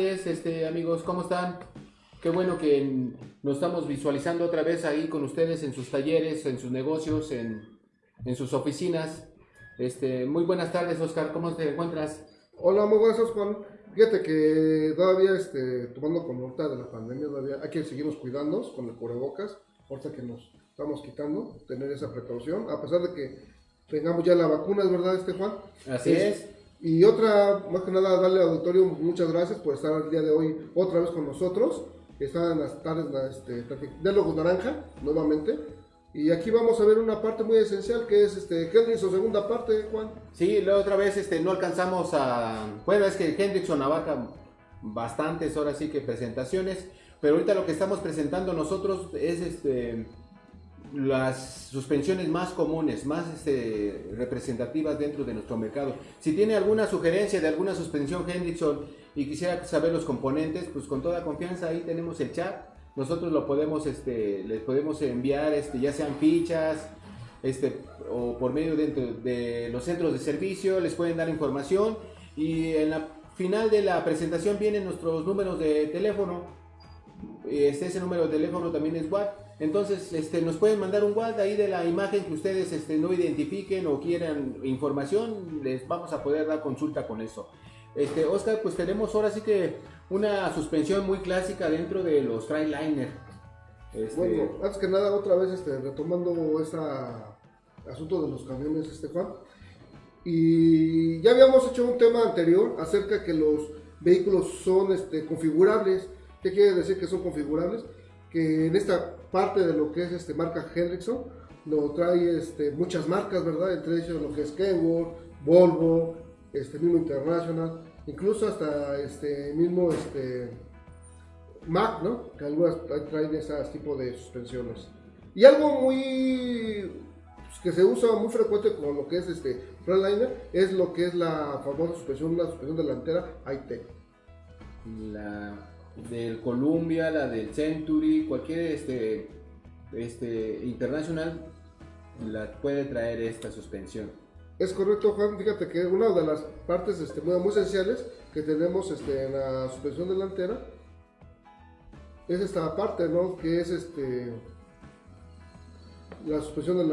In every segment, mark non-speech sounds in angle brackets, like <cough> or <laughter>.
Este, amigos, ¿cómo están? Qué bueno que nos estamos visualizando otra vez ahí con ustedes en sus talleres, en sus negocios, en, en sus oficinas. Este, muy buenas tardes, Oscar, ¿cómo te encuentras? Hola, muy buenas Juan. Fíjate que todavía, este, tomando con nota de la pandemia, todavía hay que seguirnos cuidando con el cubrebocas, ahorita que nos estamos quitando, tener esa precaución, a pesar de que tengamos ya la vacuna, ¿es verdad, este Juan? Así es. Y otra, más que nada, darle al auditorio muchas gracias por estar el día de hoy otra vez con nosotros. Están las tardes este, Diálogos Naranja, nuevamente. Y aquí vamos a ver una parte muy esencial que es este Hendrickson, segunda parte, Juan. Sí, la otra vez este, no alcanzamos a. Bueno, es que Hendrickson abarca bastantes, ahora sí que presentaciones. Pero ahorita lo que estamos presentando nosotros es este las suspensiones más comunes, más este, representativas dentro de nuestro mercado. Si tiene alguna sugerencia de alguna suspensión Hendrickson y quisiera saber los componentes, pues con toda confianza ahí tenemos el chat. Nosotros lo podemos, este, les podemos enviar, este, ya sean fichas, este, o por medio de, de los centros de servicio, les pueden dar información y en la final de la presentación vienen nuestros números de teléfono. Este, ese número de teléfono también es WhatsApp entonces, este, nos pueden mandar un WhatsApp ahí de la imagen que ustedes este, no identifiquen o quieran información, les vamos a poder dar consulta con eso. Este, Oscar, pues tenemos ahora sí que una suspensión muy clásica dentro de los Tryliner. Este... Bueno, antes que nada, otra vez este, retomando ese asunto de los camiones, este Juan. Y ya habíamos hecho un tema anterior acerca que los vehículos son este, configurables. ¿Qué quiere decir que son configurables? Que en esta parte de lo que es este marca Hendrickson, lo trae este, muchas marcas, ¿verdad? Entre ellos lo que es Kenworth, Volvo, este mismo International, incluso hasta este mismo este, Mac, ¿no? Que algunas traen ese tipo de suspensiones. Y algo muy pues, que se usa muy frecuente con lo que es este Frontliner es lo que es la famosa suspensión, la suspensión delantera high-tech. La del Columbia, la del Century, cualquier este, este internacional la puede traer esta suspensión. Es correcto, Juan. Fíjate que una de las partes este, muy, esenciales que tenemos este, en la suspensión delantera es esta parte, ¿no? Que es este la suspensión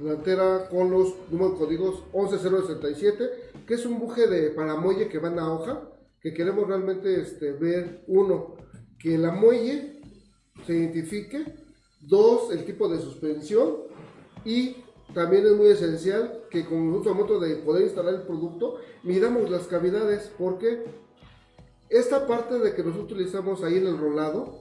delantera con los números códigos 11067, que es un buje de paramuelle que va en la hoja que queremos realmente este, ver, uno, que la muelle se identifique, dos, el tipo de suspensión y también es muy esencial que con nosotros momento de poder instalar el producto, miramos las cavidades, porque esta parte de que nosotros utilizamos ahí en el rolado,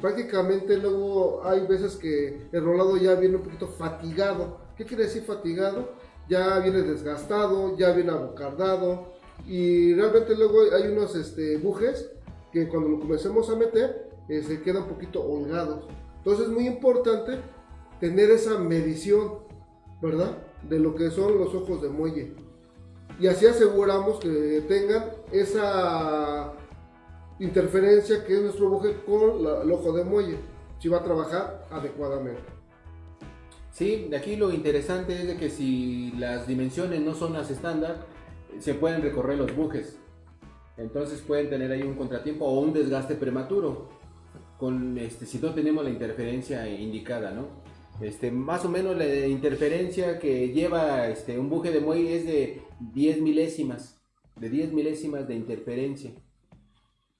prácticamente luego hay veces que el rolado ya viene un poquito fatigado. ¿Qué quiere decir fatigado? Ya viene desgastado, ya viene abocardado, y realmente luego hay unos este, bujes que cuando lo comencemos a meter eh, se quedan un poquito holgados. Entonces es muy importante tener esa medición, ¿verdad? De lo que son los ojos de muelle. Y así aseguramos que tengan esa interferencia que es nuestro buje con el ojo de muelle, si va a trabajar adecuadamente. Sí, de aquí lo interesante es de que si las dimensiones no son las estándar, se pueden recorrer los bujes. Entonces pueden tener ahí un contratiempo o un desgaste prematuro. Con este, si no tenemos la interferencia indicada, ¿no? Este, más o menos la interferencia que lleva este, un buje de muelle es de 10 milésimas, de 10 milésimas de interferencia,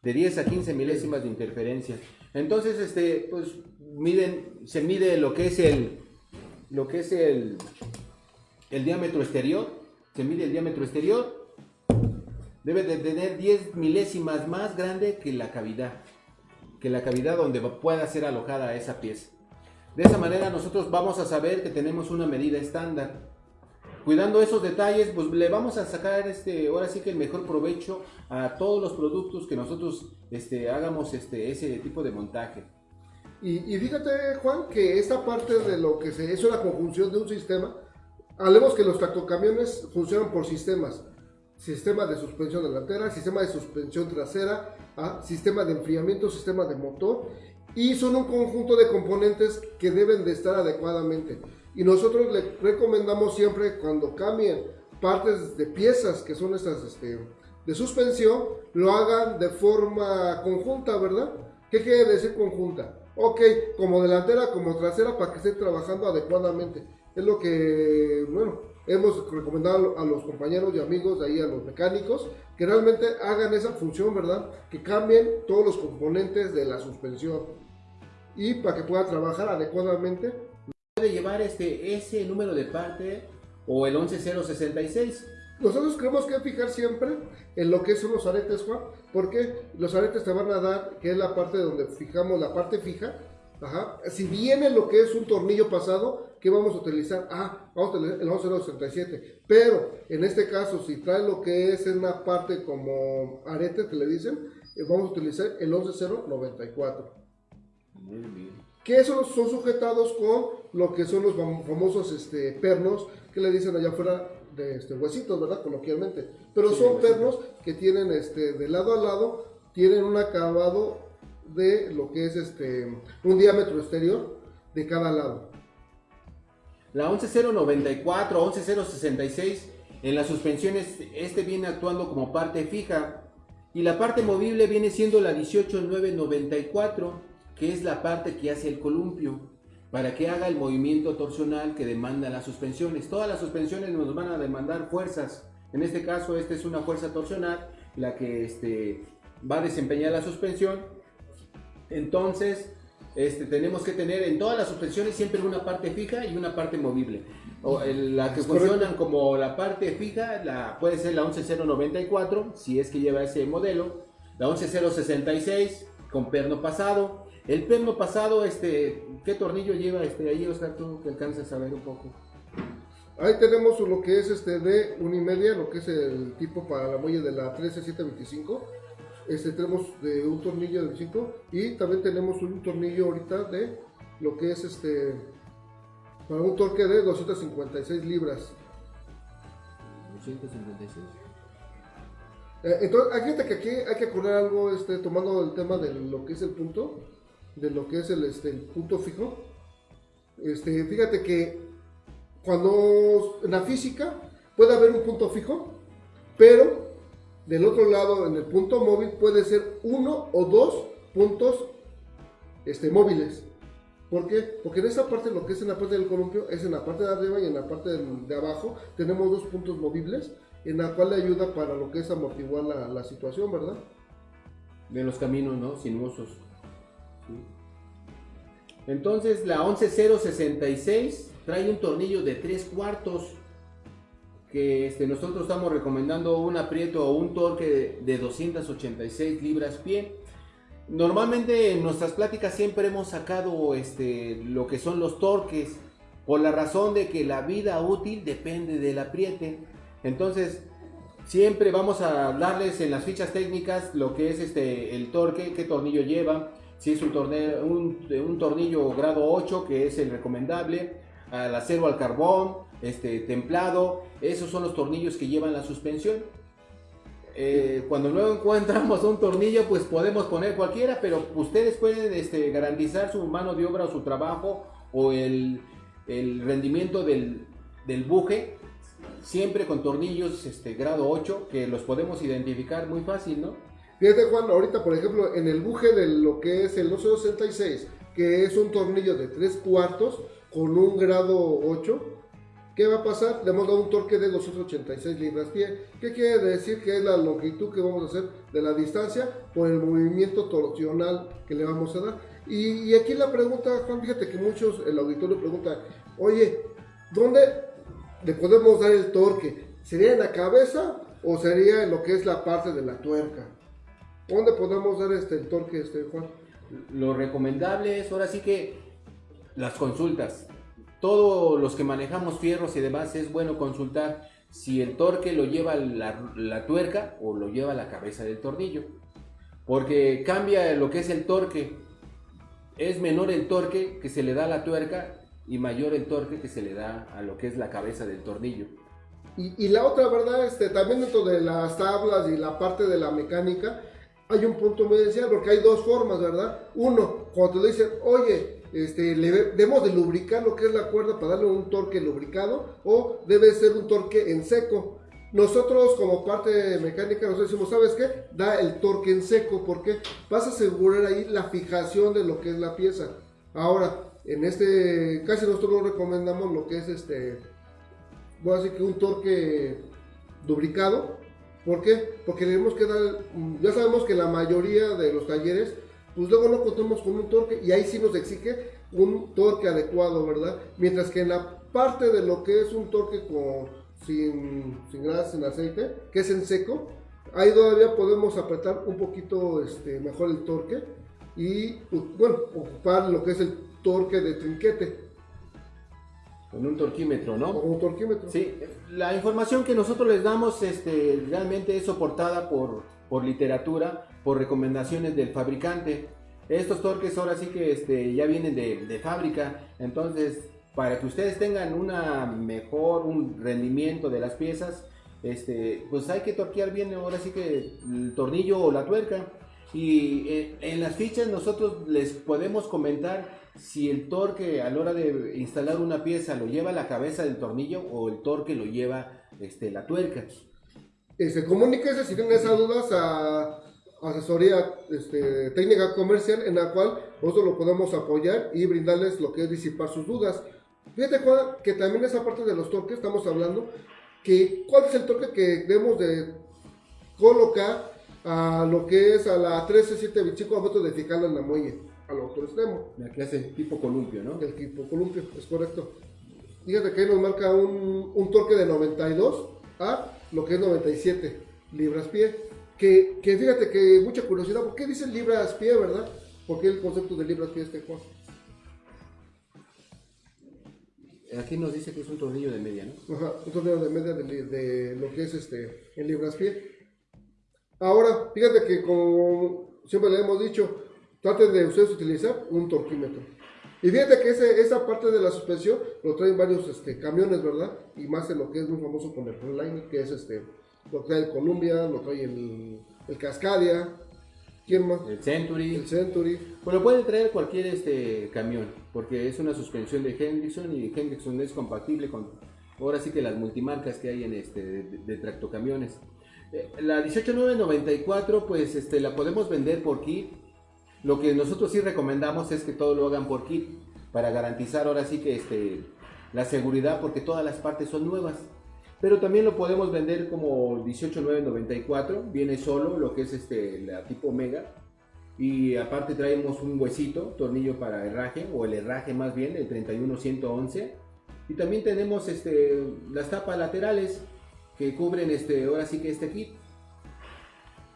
de 10 a 15 milésimas de interferencia. Entonces, este, pues, miden, se mide lo que es el, lo que es el, el diámetro exterior se mide el diámetro exterior, debe de tener 10 milésimas más grande que la cavidad, que la cavidad donde pueda ser alojada esa pieza. De esa manera nosotros vamos a saber que tenemos una medida estándar. Cuidando esos detalles, pues le vamos a sacar este, ahora sí que el mejor provecho a todos los productos que nosotros este, hagamos este, ese tipo de montaje. Y, fíjate, Juan, que esta parte de lo que se, es una conjunción de un sistema, Hablemos que los tractocamiones funcionan por sistemas. Sistema de suspensión delantera, sistema de suspensión trasera, ¿ah? sistema de enfriamiento, sistema de motor. Y son un conjunto de componentes que deben de estar adecuadamente. Y nosotros le recomendamos siempre cuando cambien partes de piezas que son estas este, de suspensión lo hagan de forma conjunta, ¿verdad? ¿Qué quiere decir conjunta? Ok, como delantera, como trasera, para que estén trabajando adecuadamente. Es lo que, bueno, hemos recomendado a los compañeros y amigos de ahí, a los mecánicos, que realmente hagan esa función, ¿verdad? Que cambien todos los componentes de la suspensión y para que pueda trabajar adecuadamente. Puede llevar este, ese número de parte o el 11066 nosotros creemos que fijar siempre en lo que son los aretes, Juan, porque los aretes te van a dar, que es la parte donde fijamos la parte fija. Ajá. Si viene lo que es un tornillo pasado, ¿qué vamos a utilizar? Ah, vamos a utilizar el 11067. Pero en este caso, si trae lo que es una parte como arete que le dicen, eh, vamos a utilizar el 11094. Muy bien. Que esos son sujetados con lo que son los famosos este, pernos que le dicen allá afuera de este, huesitos, ¿verdad? Coloquialmente. Pero son pernos que tienen este, de lado a lado, tienen un acabado de lo que es este, un diámetro exterior de cada lado. La 11094, 11066, en las suspensiones, este viene actuando como parte fija y la parte movible viene siendo la 18994, que es la parte que hace el columpio para que haga el movimiento torsional que demanda las suspensiones. Todas las suspensiones nos van a demandar fuerzas. En este caso, esta es una fuerza torsional, la que este, va a desempeñar la suspensión. Entonces, este, tenemos que tener en todas las suspensiones siempre una parte fija y una parte movible. O, la que funcionan como la parte fija la, puede ser la 11094, si es que lleva ese modelo, la 11066 con perno pasado, el perno pasado, este, ¿qué tornillo lleva este ahí, Oscar, tú que alcanzas a ver un poco? Ahí tenemos lo que es este de una y media, lo que es el tipo para la muelle de la 13725. Este tenemos de un tornillo de 5 y también tenemos un tornillo ahorita de lo que es este para un torque de 256 libras. 256. Eh, entonces, hay que aquí hay que acordar algo, este, tomando el tema de lo que es el punto de lo que es el, este, punto fijo. Este, fíjate que cuando en la física puede haber un punto fijo, pero del otro lado, en el punto móvil, puede ser uno o dos puntos este, móviles. ¿Por qué? Porque en esa parte, lo que es en la parte del columpio, es en la parte de arriba y en la parte de, abajo, tenemos dos puntos movibles, en la cual le ayuda para lo que es amortiguar la, la situación, ¿verdad? De los caminos, ¿no? Sinuosos. Entonces la 11066 trae un tornillo de 3 cuartos que este, nosotros estamos recomendando un aprieto o un torque de, 286 libras pie. Normalmente en nuestras pláticas siempre hemos sacado este, lo que son los torques por la razón de que la vida útil depende del apriete. Entonces siempre vamos a hablarles en las fichas técnicas lo que es este, el torque, qué tornillo lleva, si es un, tornillo grado 8 que es el recomendable, al acero al carbón, este, templado, esos son los tornillos que llevan la suspensión. Eh, cuando luego encontramos un tornillo, pues podemos poner cualquiera, pero ustedes pueden este, garantizar su mano de obra o su trabajo o el, rendimiento del, del, buje, siempre con tornillos este, grado 8, que los podemos identificar muy fácil, ¿no? Fíjate Juan, ahorita por ejemplo en el buje de lo que es el 1266, que es un tornillo de 3 cuartos con un grado 8, ¿qué va a pasar? Le hemos dado un torque de 286 libras pie. ¿Qué quiere decir? Que es la longitud que vamos a hacer de la distancia por el movimiento torsional que le vamos a dar. Y, aquí la pregunta, Juan, fíjate que muchos, el auditorio pregunta, oye, ¿dónde le podemos dar el torque? ¿Sería en la cabeza o sería en lo que es la parte de la tuerca? ¿Dónde podemos dar este, el torque, este, Juan? Lo recomendable es ahora sí que las consultas. Todos los que manejamos fierros y demás es bueno consultar si el torque lo lleva la, tuerca o lo lleva la cabeza del tornillo. Porque cambia lo que es el torque. Es menor el torque que se le da a la tuerca y mayor el torque que se le da a lo que es la cabeza del tornillo. Y, y la otra, ¿verdad? Este, también dentro de las tablas y la parte de la mecánica, hay un punto muy esencial porque hay dos formas, ¿verdad? Uno, cuando te dicen, oye, este, debemos de lubricar lo que es la cuerda para darle un torque lubricado o debe ser un torque en seco. nosotros como parte mecánica nos decimos, ¿sabes qué? Da el torque en seco, porque vas a asegurar ahí la fijación de lo que es la pieza. Ahora, en este casi nosotros recomendamos lo que es este, voy a decir que un torque lubricado. ¿Por qué? Porque tenemos que dar, ya sabemos que la mayoría de los talleres, pues luego no contamos con un torque y ahí sí nos exige un torque adecuado, ¿verdad? Mientras que en la parte de lo que es un torque con, sin, sin grasa, sin aceite, que es en seco, ahí todavía podemos apretar un poquito este, mejor el torque y, bueno, ocupar lo que es el torque de trinquete. Con un torquímetro, ¿no? Con un torquímetro. Sí, la información que nosotros les damos este, realmente es soportada por, por literatura, por recomendaciones del fabricante. Estos torques ahora sí que este, ya vienen de, fábrica, entonces para que ustedes tengan una mejor un rendimiento de las piezas, este, pues hay que torquear bien ahora sí que el tornillo o la tuerca. Y en, en las fichas nosotros les podemos comentar si el torque a la hora de instalar una pieza lo lleva la cabeza del tornillo o el torque lo lleva este, la tuerca. Este, comuníquese si tienen esas dudas a asesoría este, técnica comercial en la cual nosotros lo podemos apoyar y brindarles lo que es disipar sus dudas. Fíjate Juan, que también esa parte de los torques estamos hablando que cuál es el torque que debemos de colocar a lo que es a la 13725 a metros de fijarla en la muelle, al otro extremo. La que hace tipo columpio, ¿no? El tipo columpio, es correcto. Fíjate que ahí nos marca un, un torque de 92 a lo que es 97 libras pie. Que, que fíjate que mucha curiosidad, ¿por qué dicen libras pie, verdad? ¿Por qué el concepto de libras pie este Juan? Aquí nos dice que es un tornillo de media, ¿no? Ajá, un tornillo de media de, de lo que es este en libras pie. Ahora, fíjate que como siempre le hemos dicho, traten de ustedes utilizar un torquímetro. Y fíjate que ese, esa parte de la suspensión lo traen varios este, camiones, ¿verdad? Y más en lo que es muy famoso con el Frontline, que es este, lo trae el Columbia, lo trae el, el Cascadia, ¿quién más? El Century. El Century. Pues lo puede traer cualquier este camión, porque es una suspensión de Hendrickson y Hendrickson es compatible con ahora sí que las multimarcas que hay en este de, de tractocamiones. Eh, La 18994 pues este la podemos vender por kit. Lo que nosotros sí recomendamos es que todo lo hagan por kit para garantizar ahora sí que este la seguridad porque todas las partes son nuevas. Pero también lo podemos vender como 18994, viene solo lo que es este la tipo Omega y aparte traemos un huesito, tornillo para herraje o el herraje más bien, el 31111 y también tenemos este las tapas laterales que cubren este ahora sí que este kit.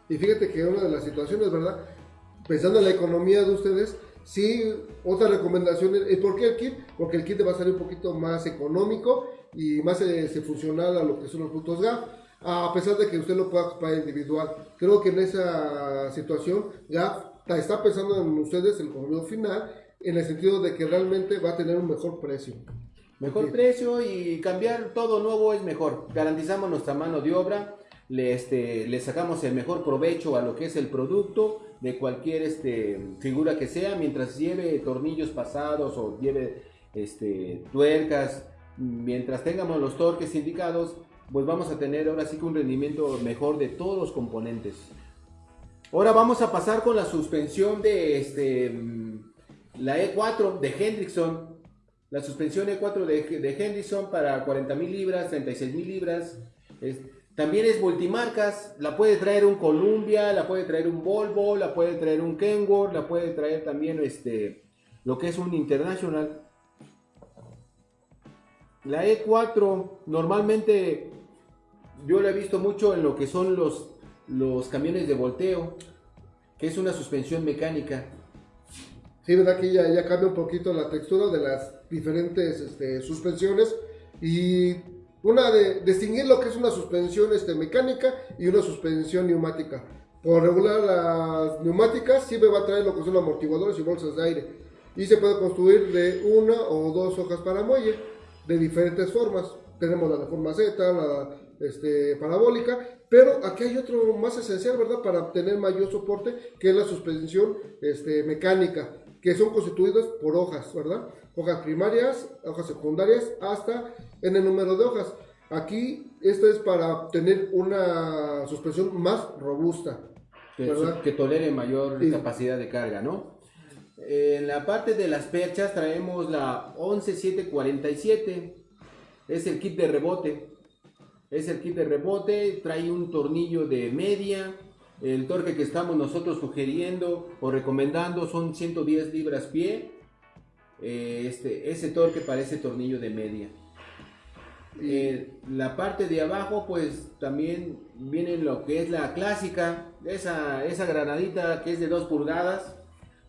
Y fíjate que una de las situaciones, ¿verdad? Pensando en la economía de ustedes, sí, otra recomendación es, ¿y ¿por qué el kit? Porque el kit va a salir un poquito más económico y más este, funcional a lo que son los productos GAF, a pesar de que usted lo pueda ocupar individual. Creo que en esa situación GAF está pensando en ustedes, el consumidor final, en el sentido de que realmente va a tener un mejor precio. Mejor precio y cambiar todo nuevo es mejor. Garantizamos nuestra mano de obra, le, este, le sacamos el mejor provecho a lo que es el producto de cualquier este, figura que sea, mientras lleve tornillos pasados o lleve este, tuercas, mientras tengamos los torques indicados, pues vamos a tener ahora sí que un rendimiento mejor de todos los componentes. Ahora vamos a pasar con la suspensión de este, mm, la E4 de Hendrickson. La suspensión E4 de, Henderson para 40.000 libras, 36.000 libras. Es- también es multimarcas. La puede traer un Columbia, la puede traer un Volvo, la puede traer un Kenworth, la puede traer también este, lo que es un International. La E4 normalmente yo la he visto mucho en lo que son los, los camiones de volteo, que es una suspensión mecánica. Sí, verdad que ya, ya cambia un poquito la textura de las diferentes este, suspensiones y una de distinguir lo que es una suspensión este, mecánica y una suspensión neumática. Por regular las neumáticas siempre va a traer lo que son amortiguadores y bolsas de aire y se puede construir de una o dos hojas para muelle de diferentes formas. Tenemos la de forma Z, la este, parabólica, pero aquí hay otro más esencial, ¿verdad? Para obtener mayor soporte, que es la suspensión este, mecánica, que son constituidas por hojas, ¿verdad? Hojas primarias, hojas secundarias, hasta en el número de hojas. Aquí, esto es para tener una suspensión más robusta. que, que tolere mayor capacidad de carga, ¿no? En la parte de las perchas traemos la 11747, es el kit de rebote, es el kit de rebote, trae un tornillo de media, el torque que estamos nosotros sugiriendo o recomendando son 110 libras pie, eh, este, ese torque para ese tornillo de media. Eh, la parte de abajo, pues también viene lo que es la clásica, esa, esa granadita que es de 2 pulgadas,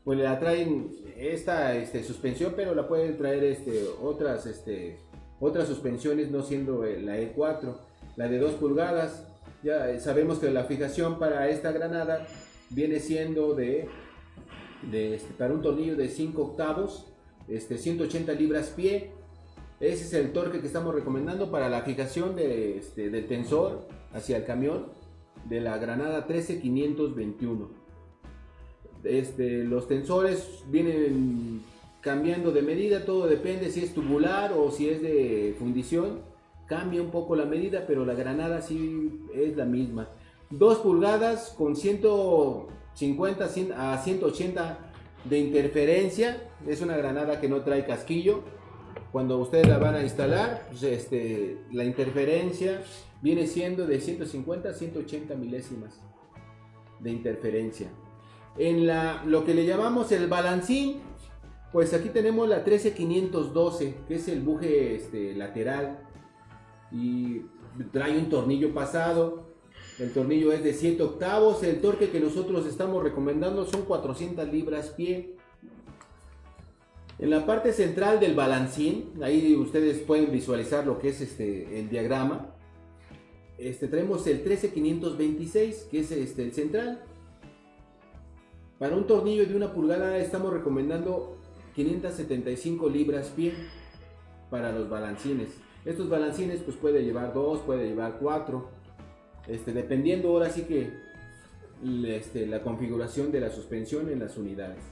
pues la traen esta este, suspensión, pero la pueden traer este, otras, este, otras suspensiones, no siendo eh, la E4, la de 2 pulgadas. Ya eh, sabemos que la fijación para esta granada viene siendo de, este, para un tornillo de 5 octavos, este, 180 libras pie. Ese es el torque que estamos recomendando para la fijación de, del tensor hacia el camión de la Granada 13521. Este, los tensores vienen cambiando de medida, todo depende si es tubular o si es de fundición. Cambia un poco la medida, pero la granada sí es la misma. 2 pulgadas con 150 cien- a 180 de interferencia. Es una granada que no trae casquillo. Cuando ustedes la van a instalar, pues, este, la interferencia viene siendo de 150 a 180 milésimas de interferencia. En la, lo que le llamamos el balancín, pues aquí tenemos la 13512, que es el buje este, lateral y trae un tornillo pasado. El tornillo es de 7 octavos. El torque que nosotros estamos recomendando son 400 libras pie. En la parte central del balancín, ahí ustedes pueden visualizar lo que es este, el diagrama. Este, traemos el 13526, que es este, el central. Para un tornillo de una pulgada estamos recomendando 575 libras pie para los balancines. Estos balancines pues puede llevar 2, puede llevar 4, este, dependiendo ahora sí que este, la configuración de la suspensión en las unidades.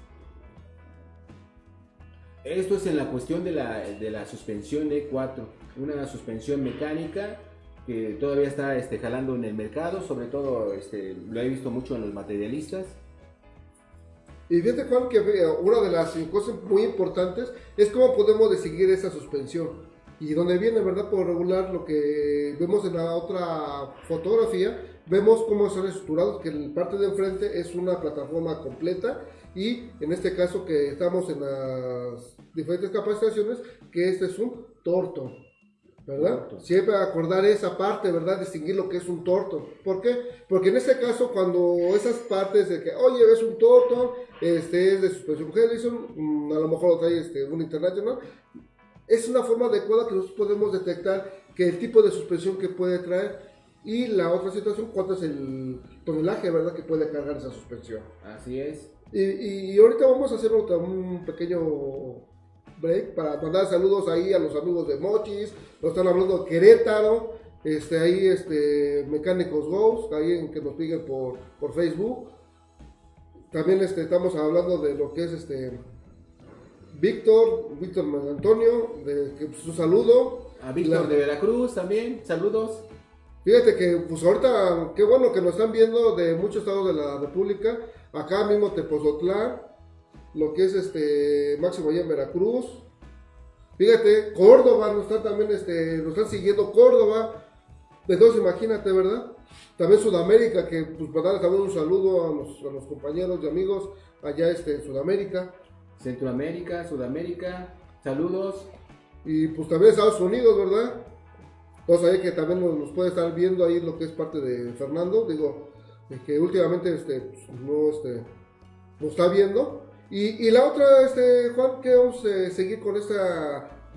Esto es en la cuestión de la, de la suspensión E4, una suspensión mecánica que todavía está este, jalando en el mercado, sobre todo este, lo he visto mucho en los materialistas. Y fíjate Juan que eh, una de las cosas muy importantes es cómo podemos decidir esa suspensión. Y donde viene, ¿verdad? Por regular lo que vemos en la otra fotografía, vemos cómo están estructurados, que la parte de enfrente es una plataforma completa y en este caso que estamos en las diferentes capacitaciones, que este es un torto. ¿Verdad? Siempre acordar esa parte, ¿verdad? Distinguir lo que es un torto. ¿Por qué? Porque en este caso, cuando esas partes de que, oye, es un torto, este es de suspensión Harrison, mm, a lo mejor lo trae este, un International, es una forma adecuada que nosotros podemos detectar que el tipo de suspensión que puede traer y la otra situación, cuánto es el tonelaje, ¿verdad? Que puede cargar esa suspensión. Así es. Y, y ahorita vamos a hacer otra- un pequeño break para mandar saludos ahí a los amigos de Mochis, nos están hablando de Querétaro, este, ahí este, Mecánicos Ghost, ahí en que nos piden por, por Facebook. También este, estamos hablando de lo que es este Víctor, Víctor Antonio, de, que, pues, un saludo. A Víctor La- de Veracruz también, saludos. Fíjate que, pues ahorita, qué bueno que nos están viendo de muchos estados de la República, acá mismo Tepozotlán, lo que es este Máximo allá en Veracruz. Fíjate, Córdoba nos están también, este, nos están siguiendo Córdoba. Entonces imagínate, ¿verdad? También Sudamérica, que pues para darle también un saludo a los, a los compañeros y amigos allá este, en Sudamérica. Centroamérica, Sudamérica, saludos. Y pues también Estados Unidos, ¿verdad? Entonces ahí que también nos, nos puede estar viendo ahí lo que es parte de Fernando, digo, que últimamente este, pues, no este, nos está viendo. Y, y la otra, este, Juan, que vamos a seguir con este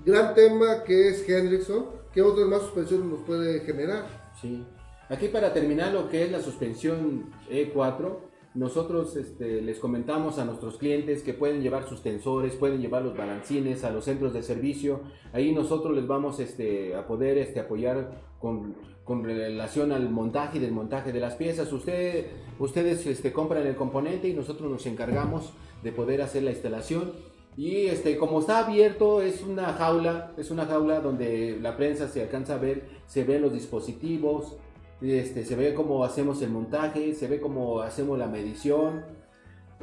gran tema que es Hendrickson, que otras más suspensiones nos puede generar. Sí. Aquí para terminar lo que es la suspensión E4, nosotros este, les comentamos a nuestros clientes que pueden llevar sus tensores, pueden llevar los balancines a los centros de servicio. Ahí nosotros les vamos este, a poder este, apoyar con, con relación al montaje y desmontaje de las piezas. Usted, ustedes este, compran el componente y nosotros nos encargamos de poder hacer la instalación Y este, como está abierto, es una jaula, es una jaula donde la prensa se alcanza a ver, se ven los dispositivos, este, se ve cómo hacemos el montaje, se ve cómo hacemos la medición.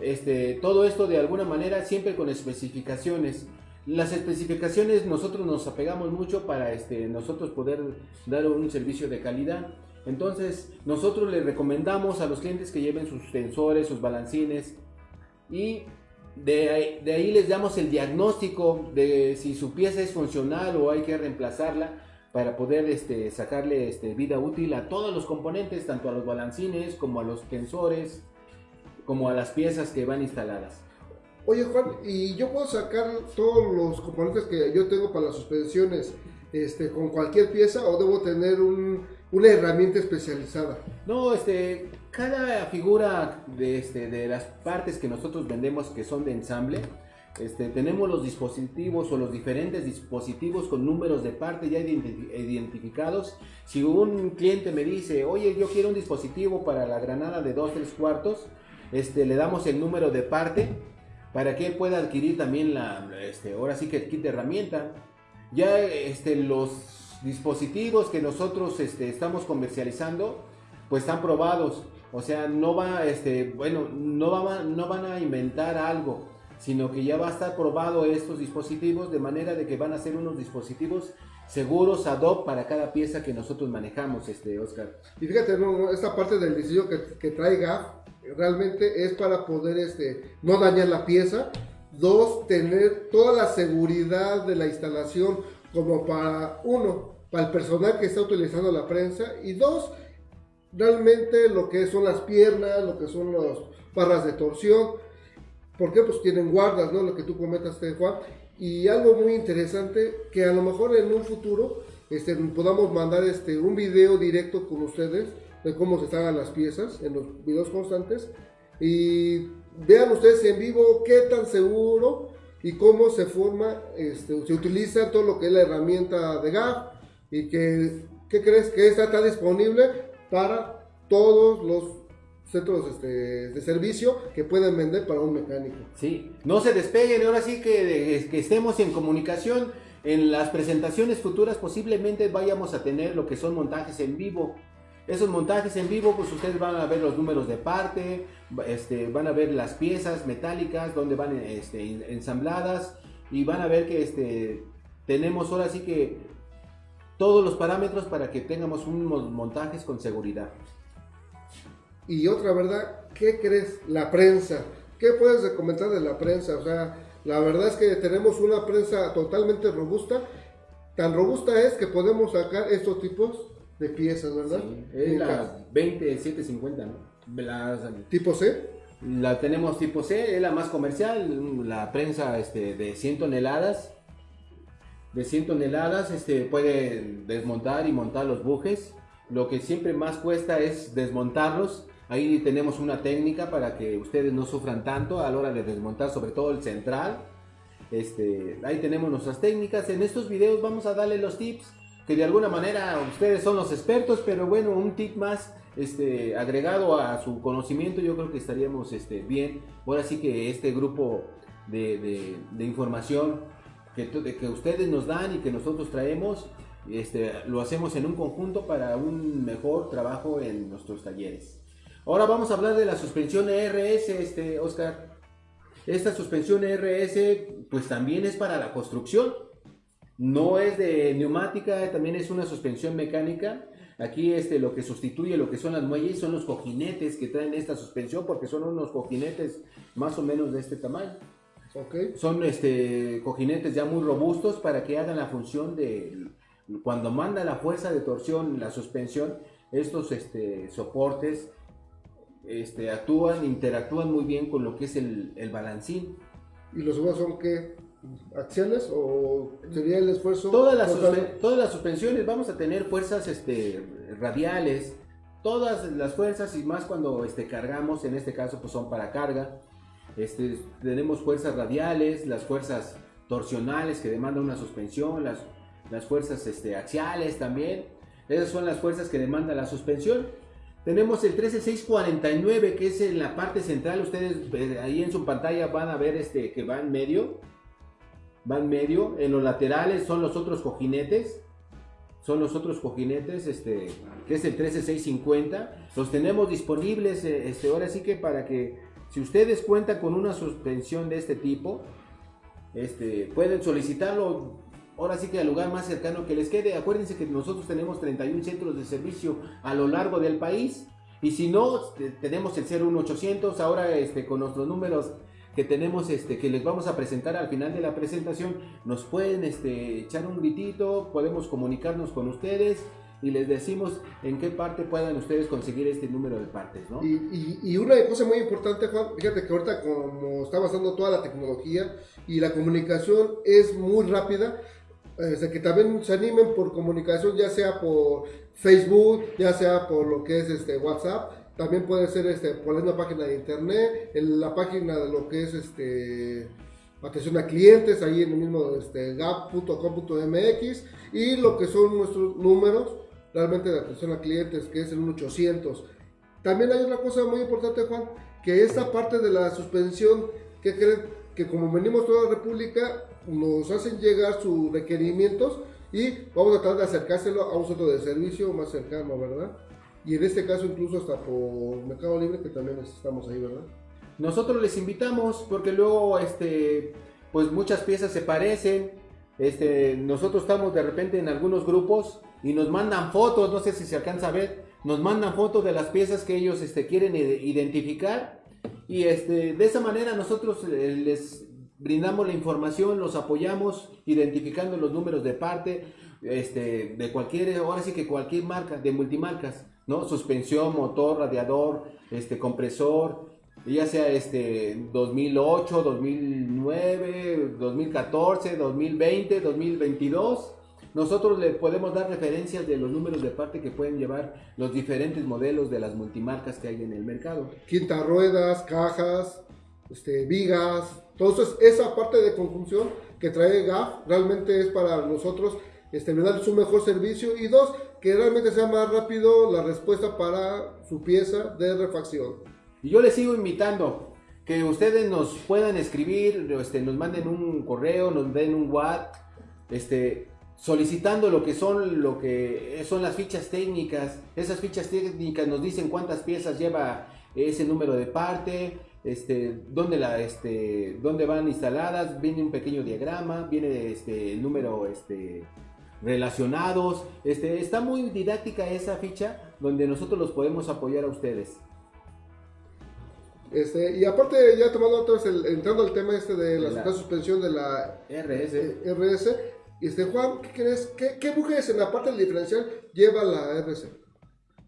Este, todo esto de alguna manera siempre con especificaciones. Las especificaciones nosotros nos apegamos mucho para este, nosotros poder dar un servicio de calidad. Entonces nosotros les recomendamos a los clientes que lleven sus sensores, sus balancines y de ahí, de ahí, les damos el diagnóstico de si su pieza es funcional o hay que reemplazarla para poder este, sacarle este, vida útil a todos los componentes, tanto a los balancines como a los tensores, como a las piezas que van instaladas. Oye Juan, ¿y yo puedo sacar todos los componentes que yo tengo para las suspensiones este, con cualquier pieza o debo tener un, una herramienta especializada? No, este, cada figura de, este, de las partes que nosotros vendemos que son de ensamble, este, tenemos los dispositivos o los diferentes dispositivos con números de parte ya identificados. Si un cliente me dice, oye, yo quiero un dispositivo para la granada de 2, 3 cuartos, este, le damos el número de parte para que él pueda adquirir también la, este, ahora sí que el kit de herramienta. Ya este, los dispositivos que nosotros este, estamos comercializando, pues están probados. O sea, no va, este, bueno, no, va, no van a inventar algo, sino que ya va a estar probado estos dispositivos de manera de que van a ser unos dispositivos seguros ad hoc para cada pieza que nosotros manejamos, este, Oscar. Y fíjate, esta parte del diseño que, que trae realmente es para poder este, no dañar la pieza. Dos, tener toda la seguridad de la instalación como para uno, para el personal que está utilizando la prensa. Y dos, realmente lo que son las piernas, lo que son las barras de torsión, porque pues tienen guardas, ¿no? Lo que tú comentaste, Juan. Y algo muy interesante, que a lo mejor en un futuro este, podamos mandar este, un video directo con ustedes de cómo se instalan las piezas en los videos constantes. Y vean ustedes en vivo qué tan seguro y cómo se forma, este, se utiliza todo lo que es la herramienta de GAF y que, ¿qué crees? Que esta está disponible para todos los centros este, de servicio que pueden vender para un mecánico. Sí, no se despeguen, ahora sí que, que estemos en comunicación. En las presentaciones futuras posiblemente vayamos a tener lo que son montajes en vivo. Esos montajes en vivo, pues ustedes van a ver los números de parte, este, van a ver las piezas metálicas, donde van este, ensambladas y van a ver que tenemos ahora sí que todos los parámetros para que tengamos unos montajes con seguridad. Y otra verdad, ¿qué crees? La prensa. ¿Qué puedes comentar de la prensa? O sea, la verdad es que tenemos una prensa totalmente robusta. Tan robusta es que podemos sacar estos tipos de piezas, ¿verdad? Sí, es la 20750, ¿no? ¿Tipo C? La tenemos tipo C, es la más comercial, la prensa este, de 100 toneladas de 100 toneladas, este, puede desmontar y montar los bujes. Lo que siempre más cuesta es desmontarlos. Ahí tenemos una técnica para que ustedes no sufran tanto a la hora de desmontar, sobre todo el central. Este, ahí tenemos nuestras técnicas. En estos videos vamos a darle los tips que de alguna manera ustedes son los expertos, pero bueno, un tip más este, agregado a su conocimiento, yo creo que estaríamos este, bien. Ahora sí que este grupo de, de información que, ustedes nos dan y que nosotros traemos, este, lo hacemos en un conjunto para un mejor trabajo en nuestros talleres. Ahora vamos a hablar de la suspensión ERS, este, Oscar. Esta suspensión ERS pues también es para la construcción. No es de neumática, también es una suspensión mecánica. Aquí este, lo que sustituye lo que son las muelles son los cojinetes que traen esta suspensión porque son unos cojinetes más o menos de este tamaño. Son este, cojinetes ya muy robustos para que hagan la función de cuando manda la fuerza de torsión, la suspensión, estos este, soportes este, actúan, interactúan muy bien con lo que es el, el balancín. ¿Y los demás son qué? ¿Axiales o sería el esfuerzo? Todas las, todas las suspensiones vamos a tener fuerzas este, radiales, todas las fuerzas y más cuando este, cargamos, en este caso pues son para carga. Este, tenemos fuerzas radiales, las fuerzas torsionales que demandan una suspensión, las, las fuerzas este, axiales también. Esas son las fuerzas que demanda la suspensión. Tenemos el 13649 que es en la parte central. Ustedes eh, ahí en su pantalla van a ver este que va en medio. van medio, en los laterales son los otros cojinetes, son los otros cojinetes, este, que es el 13650, los tenemos disponibles, eh, este, ahora sí que para que, si ustedes cuentan con una suspensión de este tipo, este, pueden solicitarlo ahora sí que al lugar más cercano que les quede. Acuérdense que nosotros tenemos 31 centros de servicio a lo largo del país. Y si no, tenemos el 01800, ahora este, con nuestros números que tenemos, este, que les vamos a presentar al final de la presentación, nos pueden este, echar un gritito, podemos comunicarnos con ustedes y les decimos en qué parte puedan ustedes conseguir este número de partes, ¿no? Y, y, una cosa muy importante, Juan, fíjate que ahorita como está avanzando toda la tecnología y la comunicación es muy rápida, eh, que también se animen por comunicación, ya sea por Facebook, ya sea por lo que es este WhatsApp, también puede ser este, por la página de internet, la página de lo que es este atención a clientes, ahí en el mismo este, gap.com.mx y lo que son nuestros números realmente de atención a clientes, que es el 1800. También hay una cosa muy importante, Juan, que esta parte de la suspensión, que creen que como venimos toda la República, nos hacen llegar sus requerimientos y vamos a tratar de acercárselo a un centro de servicio más cercano, ¿verdad? Y en este caso incluso hasta por Mercado Libre, que también estamos ahí, ¿verdad? Nosotros les invitamos porque luego, este, pues muchas piezas se parecen. Este, nosotros estamos de repente en algunos grupos y nos mandan fotos, no sé si se alcanza a ver, nos mandan fotos de las piezas que ellos este, quieren identificar y este, de esa manera nosotros eh, les brindamos la información, los apoyamos identificando los números de parte este, de cualquier, ahora sí que cualquier marca, de multimarcas. ¿no? Suspensión, motor, radiador, este, compresor, ya sea este 2008, 2009, 2014, 2020, 2022. Nosotros le podemos dar referencias de los números de parte que pueden llevar los diferentes modelos de las multimarcas que hay en el mercado. Quinta ruedas, cajas, este, vigas, entonces esa parte de conjunción que trae GAF realmente es para nosotros este, darles un mejor servicio y dos, que realmente sea más rápido la respuesta para su pieza de refacción. Y yo les sigo invitando que ustedes nos puedan escribir, este, nos manden un correo, nos den un WhatsApp, este, solicitando lo que son lo que son las fichas técnicas. Esas fichas técnicas nos dicen cuántas piezas lleva ese número de parte, este, dónde, la, este, dónde van instaladas, viene un pequeño diagrama, viene este, el número este, relacionados. Este, está muy didáctica esa ficha donde nosotros los podemos apoyar a ustedes. Este, y aparte, ya tomando otros, entrando al tema este de la, suspensión de la RS. RS, este, Juan, ¿qué crees? ¿Qué, ¿Qué en la parte del diferencial lleva la RS?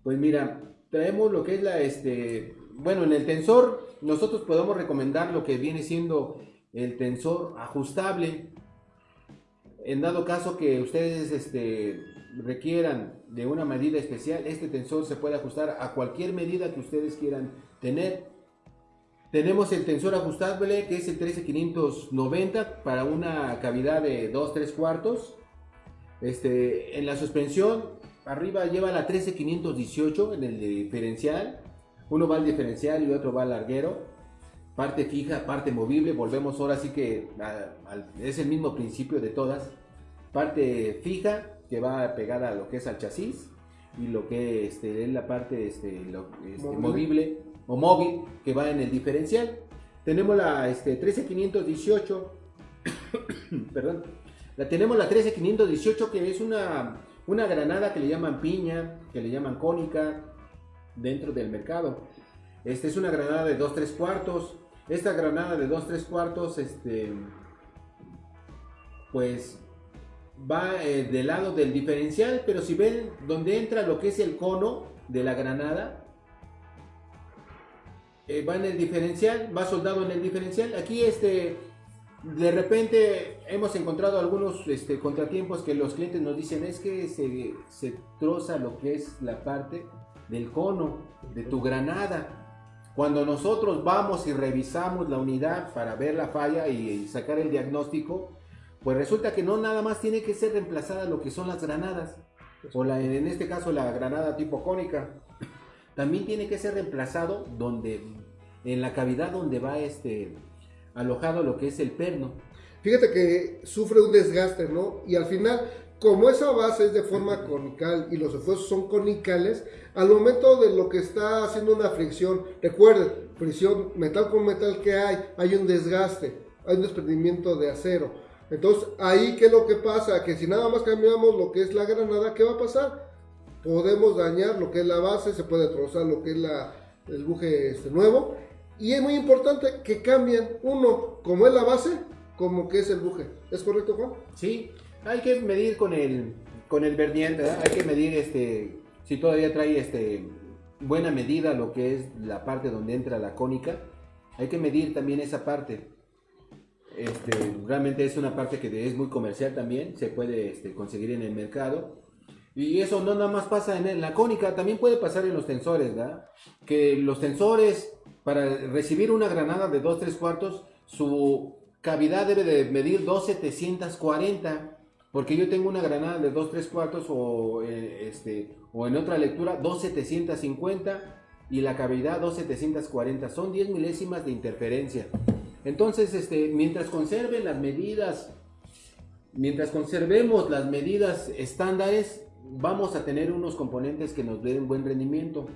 Pues mira, traemos lo que es la, este, bueno, en el tensor nosotros podemos recomendar lo que viene siendo el tensor ajustable, en dado caso que ustedes este, requieran de una medida especial, este tensor se puede ajustar a cualquier medida que ustedes quieran tener. Tenemos el tensor ajustable que es el 13590 para una cavidad de 2-3 cuartos. Este, en la suspensión, arriba lleva la 13518 en el diferencial. Uno va al diferencial y otro va al larguero parte fija, parte movible, volvemos ahora sí que es el mismo principio de todas, parte fija que va pegada a lo que es al chasis y lo que este, es la parte este, este movible o móvil que va en el diferencial. Tenemos la este, 13518, <coughs> perdón, la tenemos la 13518 que es una, una granada que le llaman piña, que le llaman cónica dentro del mercado. Esta es una granada de 2-3 cuartos, esta granada de 2 3 cuartos, este, pues va eh, del lado del diferencial, pero si ven donde entra lo que es el cono de la granada, eh, va en el diferencial, va soldado en el diferencial. Aquí este, de repente hemos encontrado algunos este, contratiempos que los clientes nos dicen es que se, se troza lo que es la parte del cono de tu granada. Cuando nosotros vamos y revisamos la unidad para ver la falla y, sacar el diagnóstico, pues resulta que no nada más tiene que ser reemplazada lo que son las granadas, o la, en este caso la granada tipo cónica. También tiene que ser reemplazado donde, en la cavidad donde va este, alojado lo que es el perno. fíjate que sufre un desgaste, ¿no? Y al final, como esa base es de forma conical y los esfuerzos son conicales, al momento de lo que está haciendo una fricción, recuerden, fricción metal con metal que hay, hay un desgaste, hay un desprendimiento de acero. Entonces, ahí, ¿qué es lo que pasa? Que si nada más cambiamos lo que es la granada, ¿qué va a pasar? Podemos dañar lo que es la base, se puede trozar lo que es la, el buje este, nuevo. Y es muy importante que cambien uno, como es la base, como que es el buje. ¿Es correcto, Juan? Sí, hay que medir con el, con el vernier. Hay que medir este, si todavía trae este, buena medida lo que es la parte donde entra la cónica. Hay que medir también esa parte. Este, realmente es una parte que es muy comercial también, se puede este, conseguir en el mercado. Y eso no nada más pasa en la cónica, también puede pasar en los tensores, ¿verdad? Que los tensores, para recibir una granada de 2-3 cuartos, su cavidad debe de medir 2,740. Porque yo tengo una granada de 2-3 cuartos o, eh, este, o en otra lectura 2,750 y la cavidad 2,740. Son 10 milésimas de interferencia. Entonces, este, mientras conserven las medidas, mientras conservemos las medidas estándares, vamos a tener unos componentes que nos den buen rendimiento.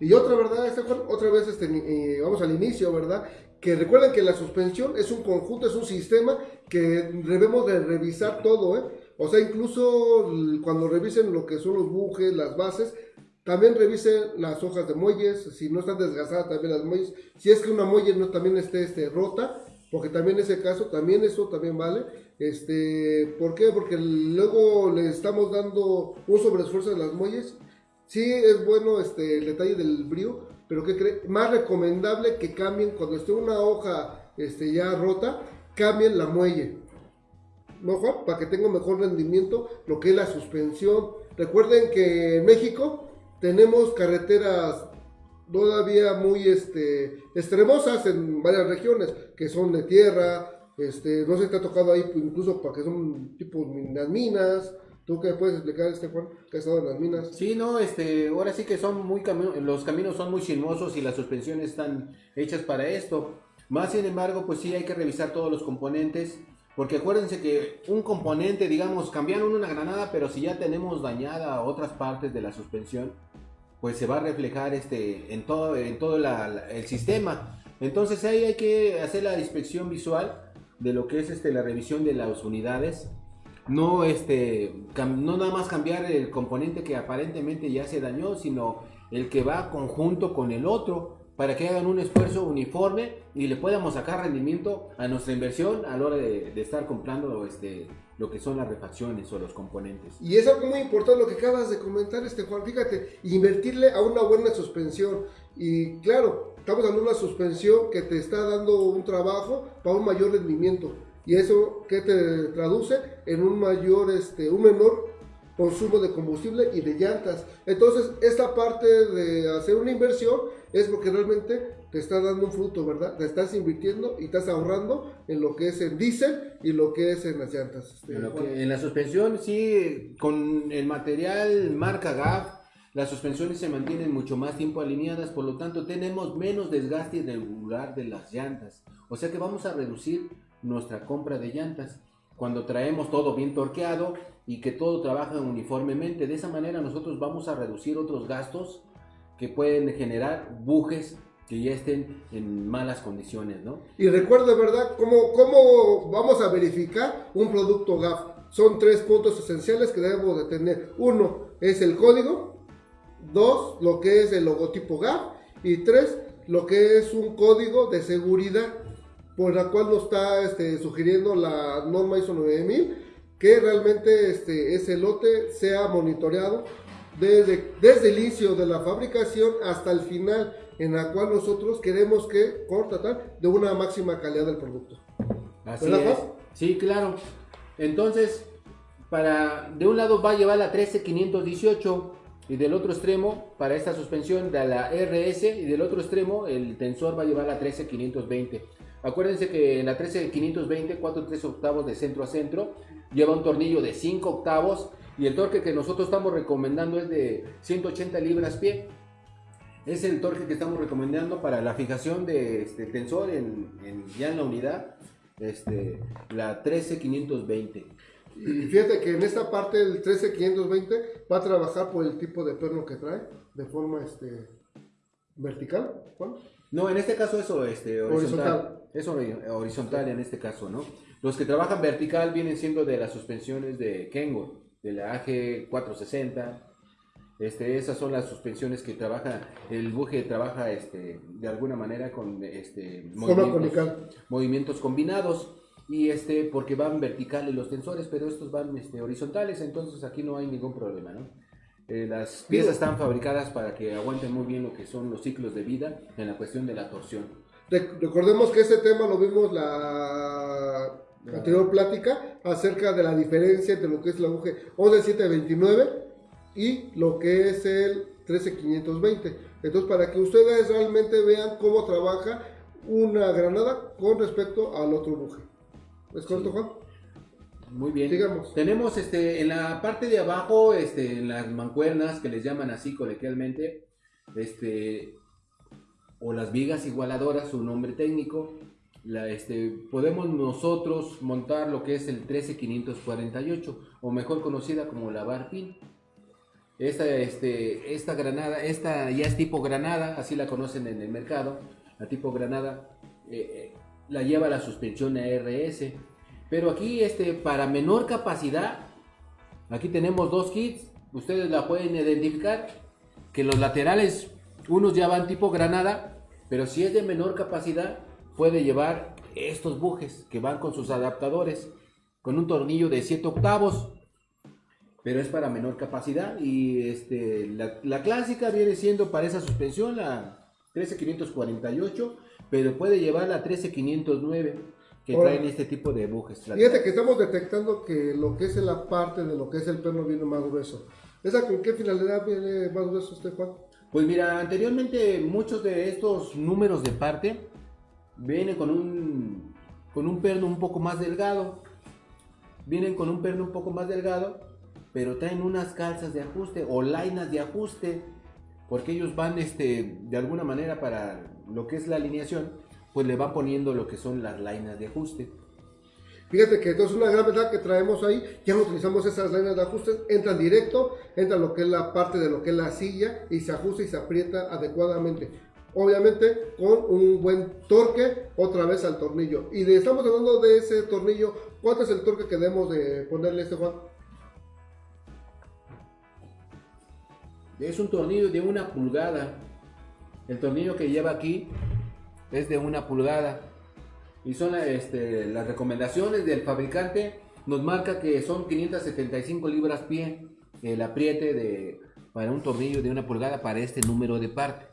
Y, otra verdad, otra vez este, vamos al inicio, ¿verdad? Que recuerden que la suspensión es un conjunto, es un sistema que debemos de revisar todo, ¿eh? O sea, incluso cuando revisen lo que son los bujes, las bases, también revisen las hojas de muelles, si no están desgastadas también las muelles. Si es que una muelle no también esté este, rota, porque también ese caso, también eso también vale. Este, ¿Por qué? Porque luego le estamos dando un sobreesfuerzo de las muelles. Sí es bueno este, el detalle del brío, pero ¿qué? Más recomendable que cambien cuando esté una hoja este, ya rota, cambien la muelle. ¿No, Juan? Para que tenga mejor rendimiento lo que es la suspensión. Recuerden que en México tenemos carreteras todavía muy este, extremosas en varias regiones, que son de tierra, este, no si te ha tocado ahí incluso para que son tipo las minas. ¿Tú qué puedes explicar, este Juan, que ha estado en las minas? Sí, no, este, ahora sí que son muy los caminos son muy sinuosos y las suspensiones están hechas para esto. Más sin embargo, pues sí hay que revisar todos los componentes, porque acuérdense que un componente, digamos, cambiaron una granada, pero si ya tenemos dañada otras partes de la suspensión, pues se va a reflejar este, en todo, en todo el sistema. Entonces ahí hay que hacer la inspección visual de lo que es este, la revisión de las unidades. No, este, no nada más cambiar el componente que aparentemente ya se dañó, sino el que va conjunto con el otro para que hagan un esfuerzo uniforme y le podamos sacar rendimiento a nuestra inversión a la hora de, estar comprando este, lo que son las refacciones o los componentes. Y es algo muy importante lo que acabas de comentar, este Juan. Fíjate, invertirle a una buena suspensión. Y claro, estamos dando una suspensión que te está dando un trabajo para un mayor rendimiento. Y eso que te traduce en un mayor, este, un menor consumo de combustible y de llantas. Entonces, esta parte de hacer una inversión es porque realmente te está dando un fruto, ¿verdad? Te estás invirtiendo y estás ahorrando en lo que es el diésel y lo que es en las llantas. Este, en, la suspensión, sí, con el material marca GAF, las suspensiones se mantienen mucho más tiempo alineadas, por lo tanto tenemos menos desgaste irregular de las llantas. O sea que vamos a reducir nuestra compra de llantas cuando traemos todo bien torqueado y que todo trabaja uniformemente. De esa manera nosotros vamos a reducir otros gastos que pueden generar bujes que ya estén en malas condiciones, ¿no? Y recuerde, ¿verdad? ¿Cómo, ¿Cómo vamos a verificar un producto GAF? Son tres puntos esenciales que debemos de tener. Uno es el código, dos, lo que es el logotipo GAF y tres, lo que es un código de seguridad por la cual nos está este, sugiriendo la norma ISO 9000 que realmente este, ese lote sea monitoreado desde, desde el inicio de la fabricación hasta el final, en la cual nosotros queremos que contratar de una máxima calidad del producto. Así es. Sí, claro. Entonces, para de un lado va a llevar la 13518 y del otro extremo para esta suspensión de la RS y del otro extremo el tensor va a llevar la 13520. Acuérdense que en la 13520, 4 3 octavos de centro a centro, lleva un tornillo de 5 octavos y el torque que nosotros estamos recomendando es de 180 libras pie. Es el torque que estamos recomendando para la fijación de este tensor en, ya en la unidad. este, la 13520. Y fíjate que en esta parte el 13520 va a trabajar por el tipo de perno que trae, de forma este, vertical. Juan. No, en este caso eso, este, horizontal. Horizontal. Es hori- horizontal en este caso, ¿no? Los que trabajan vertical vienen siendo de las suspensiones de Kengo, de la AG 460. Este, esas son las suspensiones que trabaja, el buje trabaja este, de alguna manera con este, conical. movimientos combinados y este porque van verticales los tensores, pero estos van este, horizontales, entonces aquí no hay ningún problema, ¿no? Eh, las piezas están fabricadas para que aguanten muy bien lo que son los ciclos de vida en la cuestión de la torsión. Rec- Recordemos que ese tema lo vimos la anterior plática acerca de la diferencia entre lo que es la UG 11729 y lo que es el 13520. Entonces, para que ustedes realmente vean cómo trabaja una granada con respecto al otro buje. ¿Es correcto, Juan? Muy bien. Digamos. Tenemos este en la parte de abajo, este, en las mancuernas que les llaman así coloquialmente, este o las vigas igualadoras, su nombre técnico. La, este, podemos nosotros montar lo que es el 13548, o mejor conocida como la bar pin. Esta, este, esta granada, esta ya es tipo granada, así la conocen en el mercado. La tipo granada eh, eh, la lleva la suspensión ARS. Pero aquí, este, para menor capacidad, aquí tenemos dos kits. Ustedes la pueden identificar. Que los laterales, unos ya van tipo granada, pero si es de menor capacidad, puede llevar estos bujes que van con sus adaptadores, con un tornillo de 7 octavos. Pero es para menor capacidad y este, la, la clásica viene siendo para esa suspensión la 13548, pero puede llevar la 13509 que Ahora, traen este tipo de bujes. Fíjate que estamos detectando que lo que es la parte de lo que es el perno viene más grueso. ¿Esa con qué finalidad viene más grueso usted, Juan? Pues mira, anteriormente muchos de estos números de parte vienen con un con un perno un poco más delgado. Vienen con un perno un poco más delgado, pero traen unas calzas de ajuste o lainas de ajuste, porque ellos van este de alguna manera para lo que es la alineación, pues le van poniendo lo que son las lainas de ajuste. Fíjate que entonces una gran verdad que traemos ahí, ya utilizamos esas líneas de ajustes, entran directo, entra lo que es la parte de lo que es la silla y se ajusta y se aprieta adecuadamente. Obviamente con un buen torque otra vez al tornillo. Y de- estamos hablando de ese tornillo, ¿cuánto es el torque que debemos de ponerle este Juan? Es un tornillo de una pulgada. El tornillo que lleva aquí es de una pulgada. Y son este, las recomendaciones del fabricante. Nos marca que son 575 libras pie el apriete de, para un tornillo de una pulgada para este número de parte.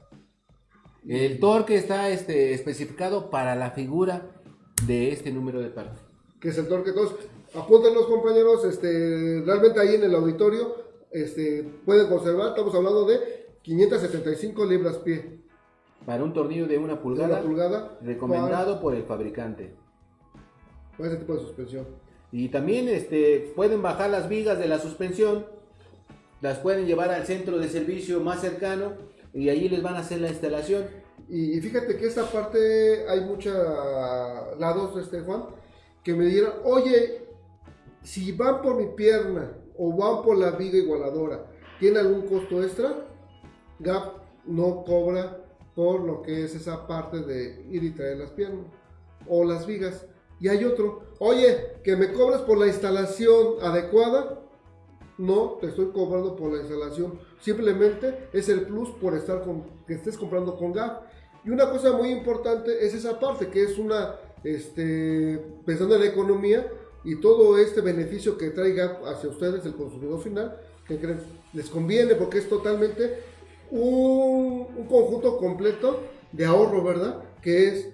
El torque está este, especificado para la figura de este número de parte. que es el torque. Entonces, apúntenlos compañeros, este, realmente ahí en el auditorio este, pueden conservar, estamos hablando de 575 libras pie. Para un tornillo de una pulgada, Una pulgada. recomendado por el fabricante. Para, para ese tipo de suspensión. Y también este, pueden bajar las vigas de la suspensión, las pueden llevar al centro de servicio más cercano y allí les van a hacer la instalación. Y, y fíjate que esta parte hay muchos lados, este Juan, que me dieron, oye, si van por mi pierna o van por la viga igualadora, ¿tiene algún costo extra? GAP no cobra por lo que es esa parte de ir y traer las piernas o las vigas. Y hay otro, oye, que me cobres por la instalación adecuada. No, te estoy cobrando por la instalación. Simplemente es el plus por estar con, que estés comprando con GAP. Y una cosa muy importante es esa parte, que es una, este, pensando en la economía y todo este beneficio que trae GAP hacia ustedes, el consumidor final, que les conviene porque es totalmente un, un conjunto completo de ahorro, ¿verdad? Que es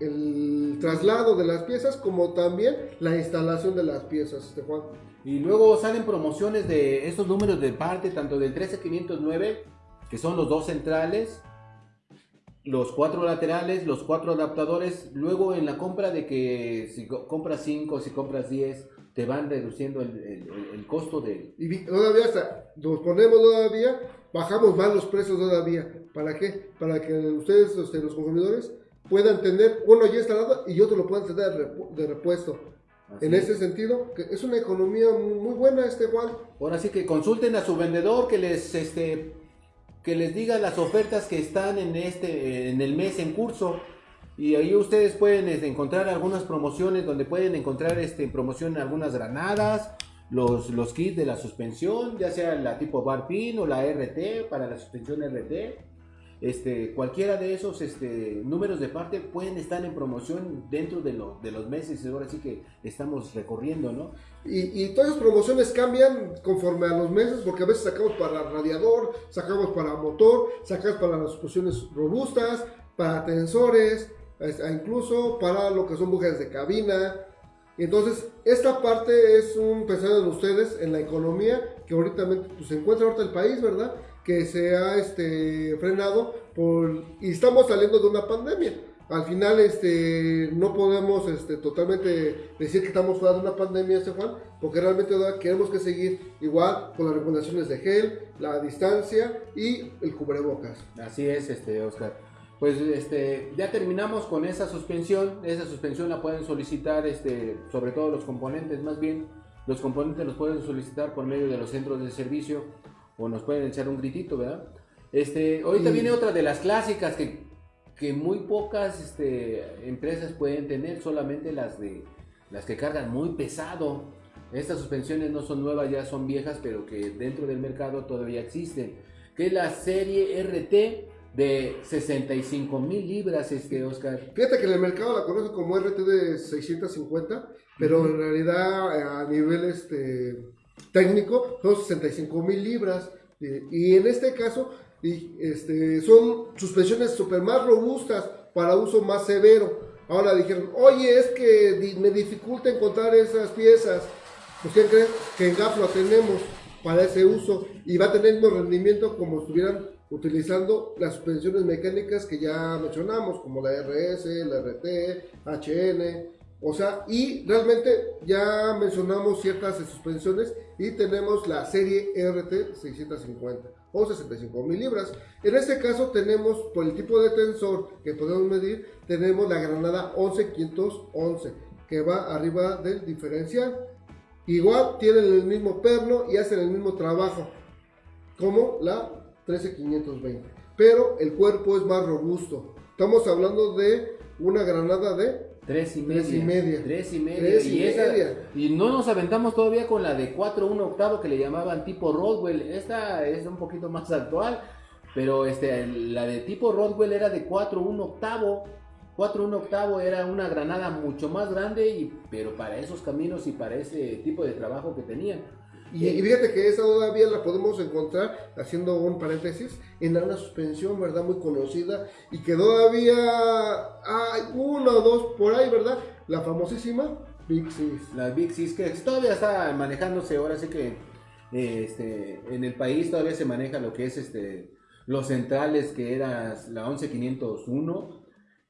el traslado de las piezas como también la instalación de las piezas, este Juan. Y luego salen promociones de estos números de parte, tanto del 13509, que son los dos centrales, los cuatro laterales, los cuatro adaptadores. Luego en la compra de que si co- compras 5, si compras 10, te van reduciendo el, el- costo de... Y todavía hasta nos ponemos todavía, bajamos más los precios todavía. ¿Para qué? Para que ustedes, este, los consumidores, puedan tener uno ya instalado y otro lo puedan tener de repu- de repuesto. Así en es. ese sentido, que es una economía muy buena este Juan. Ahora sí que consulten a su vendedor que les este que les diga las ofertas que están en este en el mes en curso y ahí ustedes pueden este, encontrar algunas promociones donde pueden encontrar este en promoción algunas granadas, los, los kits de la suspensión, ya sea la tipo bar pin o la RT para la suspensión RT. Este, cualquiera de esos este, números de parte pueden estar en promoción dentro de, lo- de los meses, ahora sí que estamos recorriendo, ¿no? Y, y todas esas promociones cambian conforme a los meses, porque a veces sacamos para radiador, sacamos para motor, sacamos para las explosiones robustas, para tensores, es- e incluso para lo que son bujes de cabina. Entonces, esta parte es un pensado en ustedes, en la economía, que ahorita pues, se encuentra ahorita el país, ¿verdad? Que se ha este, frenado por, y estamos saliendo de una pandemia. Al final, este, no podemos este, totalmente decir que estamos fuera de una pandemia, este Juan, porque realmente queremos que seguir igual con las recomendaciones de gel, la distancia y el cubrebocas. Así es, este Oscar. Pues este ya terminamos con esa suspensión. Esa suspensión la pueden solicitar, este, sobre todo los componentes, más bien los componentes los pueden solicitar por medio de los centros de servicio o nos pueden echar un gritito, ¿verdad? Este, ahorita Y- viene otra de las clásicas que, que muy pocas este, empresas pueden tener, solamente las de las que cargan muy pesado. Estas suspensiones no son nuevas, ya son viejas, pero que dentro del mercado todavía existen. Que es la serie RT de 65 mil libras, este Oscar. Fíjate que en el mercado la conocen como RT de 650, pero en realidad eh, a nivel este, técnico son 65 mil libras. y en este caso y, este, son suspensiones super más robustas para uso más severo. Ahora dijeron, oye, es que me dificulta encontrar esas piezas. Pues ¿quién creen? Que en GAF lo tenemos para ese uso y va a tener el mismo rendimiento como estuvieran utilizando las suspensiones mecánicas que ya mencionamos, como la RS, la RT, HN, o sea, y realmente ya mencionamos ciertas suspensiones y tenemos la serie RT 650 o 65 mil libras. En este caso tenemos, por el tipo de tensor que podemos medir, tenemos la granada 11511 que va arriba del diferencial. Igual tienen el mismo perno y hacen el mismo trabajo como la 13520, pero el cuerpo es más robusto. Estamos hablando de una granada de Tres y media. Tres y media. Tres y media. Tres y esa- y no nos aventamos todavía con la de 4 1 octavo que le llamaban tipo Rodwell. Esta es un poquito más actual. Pero este, la de tipo Rodwell era de 4 1 octavo. 4 1 octavo era una granada mucho más grande, y, pero para esos caminos y para ese tipo de trabajo que tenían. Y, fíjate que esa todavía la podemos encontrar, haciendo un paréntesis, en una suspensión, ¿verdad? Muy conocida y que todavía hay uno o dos por ahí, ¿verdad? La famosísima Big Six. Las Big Six que todavía está manejándose, ahora sí que este, en el país todavía se maneja lo que es este los centrales que era la 11501,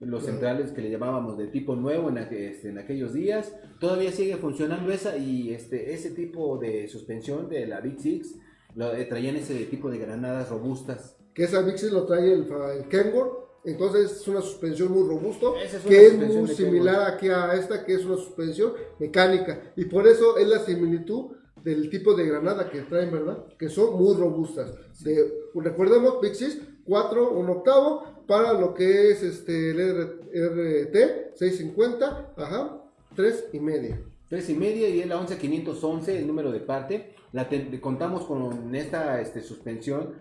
los centrales que le llamábamos de tipo nuevo en, aqu- este, en aquellos días, todavía sigue funcionando esa y este ese tipo de suspensión de la Big Six lo, eh, traían ese tipo de granadas robustas. Que esa Big Six lo trae el, el Kenworth. Entonces es una suspensión muy robusto, Esa es que es muy similar aquí a esta, que es una suspensión mecánica. Y por eso es la similitud del tipo de granada que traen, ¿verdad? Que son muy robustas. De, recordemos, Big Six, 4, 1 octavo, para lo que es este, el RT, 650, ajá, 3 y media. Tres y media y es la 11511, el número de parte. La contamos con esta este, suspensión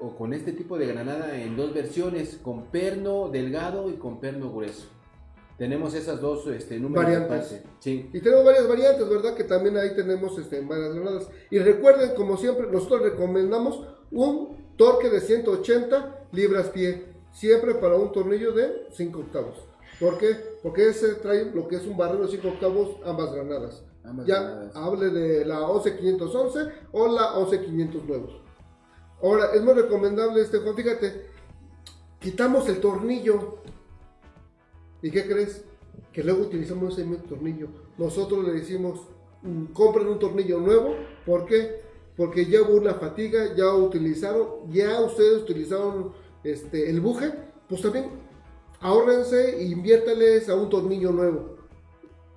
o con este tipo de granada en dos versiones, con perno delgado y con perno grueso. Tenemos esas dos este, números Variantes. de parte. Sí. Y tenemos varias variantes, ¿verdad? Que también ahí tenemos este, varias granadas. Y recuerden, como siempre, nosotros recomendamos un torque de 180 libras pie, siempre para un tornillo de 5 octavos. ¿Por qué? Porque ese trae lo que es un barrero de 5 octavos, ambas granadas. Ambas ya granadas. hable de la 11511 o la 11509. Ahora, es muy recomendable este Juan, fíjate, quitamos el tornillo. ¿Y qué crees? Que luego utilizamos ese mismo tornillo. Nosotros le decimos, mm, compren un tornillo nuevo. ¿Por qué? Porque ya hubo una fatiga, ya utilizaron, ya ustedes utilizaron este, el buje, pues también ahórrense e inviértales a un tornillo nuevo.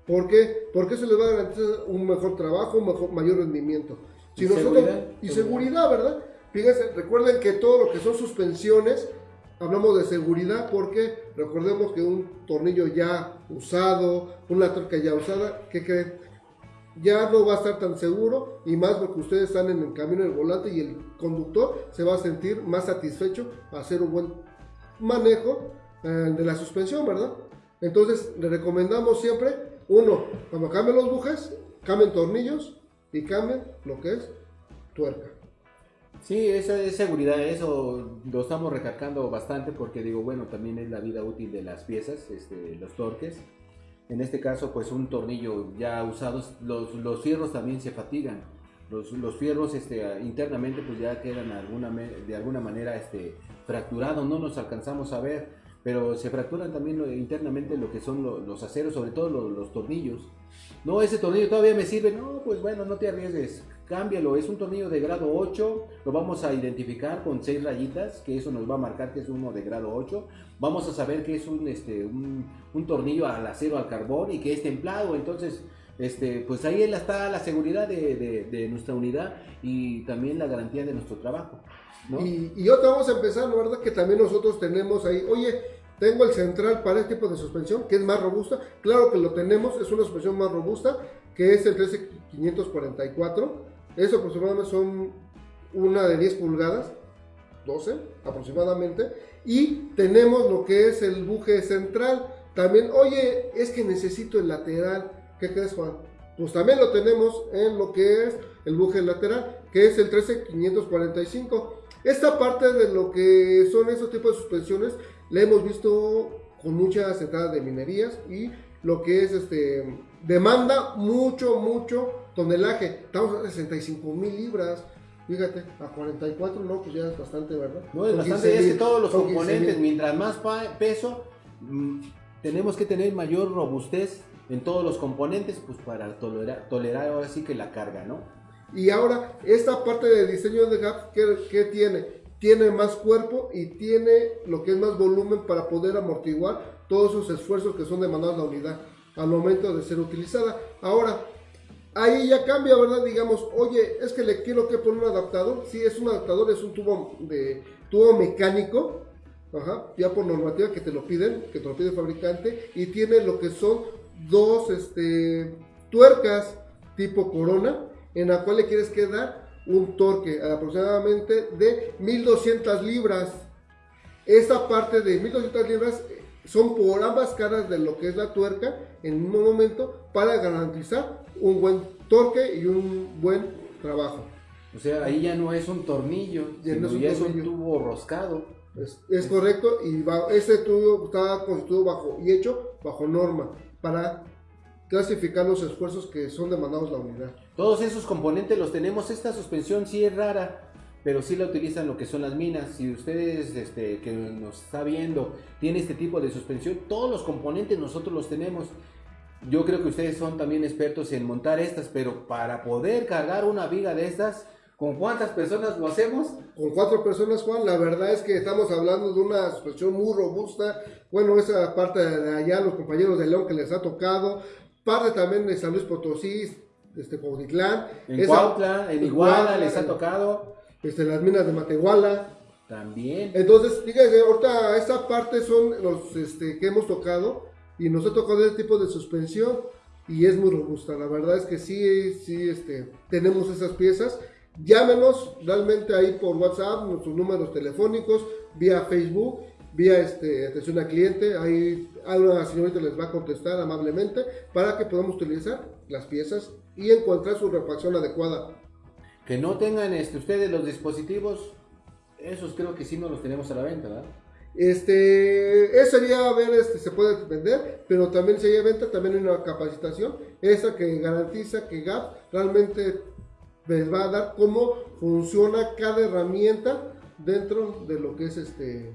¿Por qué? Porque eso les va a garantizar un mejor trabajo, un mejor, mayor rendimiento. Si Y nosotros, seguridad. y seguridad, ¿verdad? Fíjense, recuerden que todo lo que son suspensiones, hablamos de seguridad porque recordemos que un tornillo ya usado, una tuerca ya usada, ¿qué creen? Ya no va a estar tan seguro y más porque ustedes están en el camino del volante y el conductor se va a sentir más satisfecho a hacer un buen manejo eh, de la suspensión, ¿verdad? Entonces le recomendamos siempre, uno, cuando cambien los bujes, cambien tornillos y cambien lo que es tuerca. Sí, eso es seguridad, eso lo estamos recalcando bastante porque digo, bueno, también es la vida útil de las piezas, este, los torques. En este caso, pues un tornillo ya usado, los, los fierros también se fatigan. Los, los fierros este, internamente pues ya quedan alguna, de alguna manera este, fracturados, no nos alcanzamos a ver, pero se fracturan también lo- internamente lo que son lo- los aceros, sobre todo lo- los tornillos. No, ese tornillo todavía me sirve. No, pues bueno, no te arriesgues. Cámbialo. Es un tornillo de grado 8. Lo vamos a identificar con 6 rayitas, que eso nos va a marcar que es uno de grado 8. Vamos a saber que es un, este, un, tornillo al acero, al carbón y que es templado. Entonces, este, pues ahí está la seguridad de, nuestra unidad y también la garantía de nuestro trabajo. Y, y otra vamos a empezar, ¿no verdad? Que también nosotros tenemos ahí, oye, tengo el central para este tipo de suspensión, que es más robusta. Claro que lo tenemos, es una suspensión más robusta, que es el 13544. Eso aproximadamente son una de 10 pulgadas, 12 aproximadamente. Y tenemos lo que es el buje central. También, oye, es que necesito el lateral. ¿Qué crees, Juan? Pues también lo tenemos en lo que es el buje lateral, que es el 13545. Esta parte de lo que son esos tipos de suspensiones la hemos visto con muchas entradas de minerías y lo que es este demanda mucho, mucho tonelaje. Estamos a 65 mil libras. Fíjate, a 44 no, pues ya es bastante, ¿verdad? No, es Son bastante, 15,000, es que todos los son 15,000. componentes, mientras más peso, mm, tenemos que tener mayor robustez en todos los componentes, pues para tolerar, tolerar ahora sí que la carga, ¿no? Y ahora, esta parte de diseño de GAP, ¿qué, qué tiene? Tiene más cuerpo y tiene lo que es más volumen para poder amortiguar todos esos esfuerzos que son demandados a la unidad al momento de ser utilizada. Ahora, ahí ya cambia, ¿verdad? Digamos, oye, es que le quiero que poner un adaptador. Sí, es un adaptador, es un tubo de tubo mecánico. Ya por normativa que te lo piden, que te lo pide el fabricante, y tiene lo que son dos este, tuercas tipo corona, en la cual le quieres que dar un torque aproximadamente de 1200 libras. Esta parte de 1200 libras eh, son por ambas caras de lo que es la tuerca en un momento para garantizar un buen torque y un buen trabajo. O sea, ahí ya no es un tornillo, Ya no es un ya es un tornillo. tubo roscado. Es, es correcto y va- este tubo está constituido bajo y hecho bajo norma para clasificar los esfuerzos que son demandados la unidad. Todos esos componentes los tenemos. Esta suspensión sí es rara, pero sí la utilizan lo que son las minas. Si ustedes este, que nos está viendo tiene este tipo de suspensión, todos los componentes nosotros los tenemos. Yo creo que ustedes son también expertos en montar estas, pero para poder cargar una viga de estas, ¿con cuántas personas lo hacemos? Con cuatro personas, Juan, la verdad es que estamos hablando de una suspensión muy robusta. Bueno, esa parte de allá, los compañeros de León que les ha tocado, parte también de San Luis Potosí, este, Cuautitlán, En esa- Cuautla, en Iguala Iguala, les ha en- tocado este, las minas de Matehuala. también. Entonces, fíjense, ahorita esta parte son los este, que hemos tocado y nos ha tocado este tipo de suspensión y es muy robusta. La verdad es que sí, sí, este, tenemos esas piezas. Llámenos realmente ahí por WhatsApp, nuestros números telefónicos, vía Facebook, vía este, atención al cliente. Ahí a una señorita les va a contestar amablemente para que podamos utilizar las piezas y encontrar su refacción adecuada. Que no tengan este, ustedes los dispositivos, esos creo que sí no los tenemos a la venta, ¿verdad? Este, eso sería ver, este, se puede vender, pero también se hay venta, también hay una capacitación, esa que garantiza que GAP realmente les va a dar cómo funciona cada herramienta dentro de lo que es este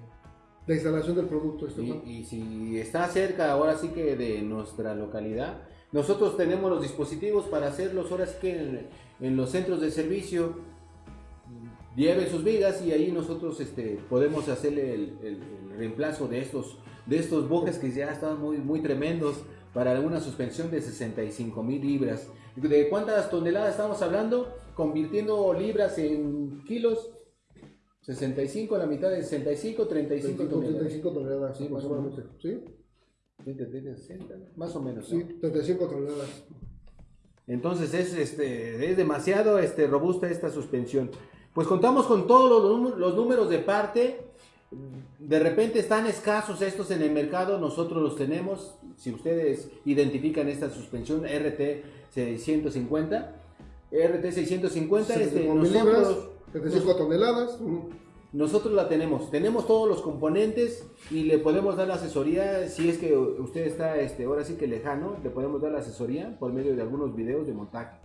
la instalación del producto. este, Y, si está cerca ahora sí que de nuestra localidad, nosotros tenemos los dispositivos para hacerlos ahora sí que en los centros de servicio. Lleven sus vigas y ahí nosotros este, podemos hacerle el, el- el reemplazo de estos, de estos que ya están muy, muy tremendos para una suspensión de 65 mil libras. ¿De cuántas toneladas estamos hablando? Convirtiendo libras en kilos. 65, la mitad de 65, 35 toneladas. 35 toneladas, Sí, más o menos. ¿Sí? 60, más o menos. Sí, ¿no? 35 toneladas. Entonces es, este, es demasiado este, robusta esta suspensión. Pues contamos con todos los, números de parte. De repente están escasos estos en el mercado, nosotros los tenemos. Si ustedes identifican esta suspensión RT 650, RT 650, este, 75 mil libras, nosotros, 35 toneladas. mm, nosotros la tenemos. Tenemos todos los componentes y le podemos dar la asesoría. Si es que usted está este, ahora sí que lejano, le podemos dar la asesoría por medio de algunos videos de montaje.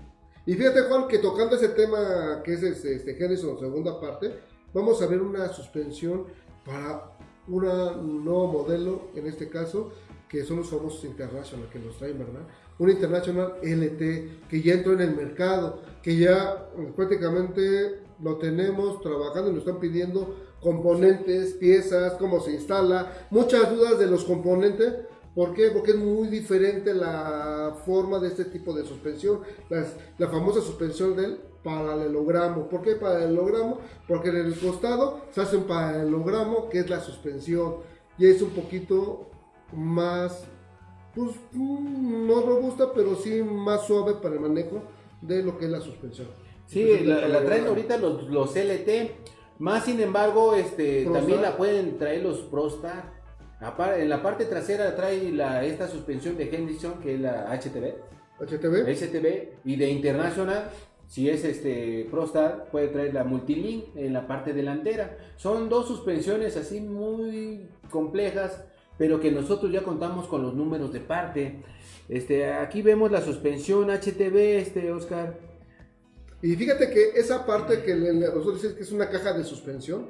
Y fíjate Juan que tocando ese tema que es este, este Genesis segunda parte, vamos a ver una suspensión para un nuevo modelo, en este caso, que son los famosos International que nos traen, ¿verdad? Un International LT que ya entró en el mercado, que ya eh, prácticamente lo tenemos trabajando y nos están pidiendo componentes, piezas, cómo se instala, muchas dudas de los componentes. ¿Por qué? Porque es muy diferente la forma de este tipo de suspensión, las- la famosa suspensión del paralelogramo. ¿Por qué paralelogramo? Porque en el costado se hace un paralelogramo que es la suspensión y es un poquito más, pues mm, no robusta, pero sí más suave para el manejo de lo que es la suspensión. Sí, Suspensión la, la traen ahorita los, los LT. Más sin embargo, este, Prostar. también la pueden traer los Prostar. En la parte trasera trae la, esta suspensión de Henderson, que es la HTV, HTV. STB, y de International, si es este Prostar, puede traer la Multilink en la parte delantera. Son dos suspensiones así muy complejas, pero que nosotros ya contamos con los números de parte. Este, aquí vemos la suspensión HTV, este Oscar. Y fíjate que esa parte que nosotros decimos que es una caja de suspensión,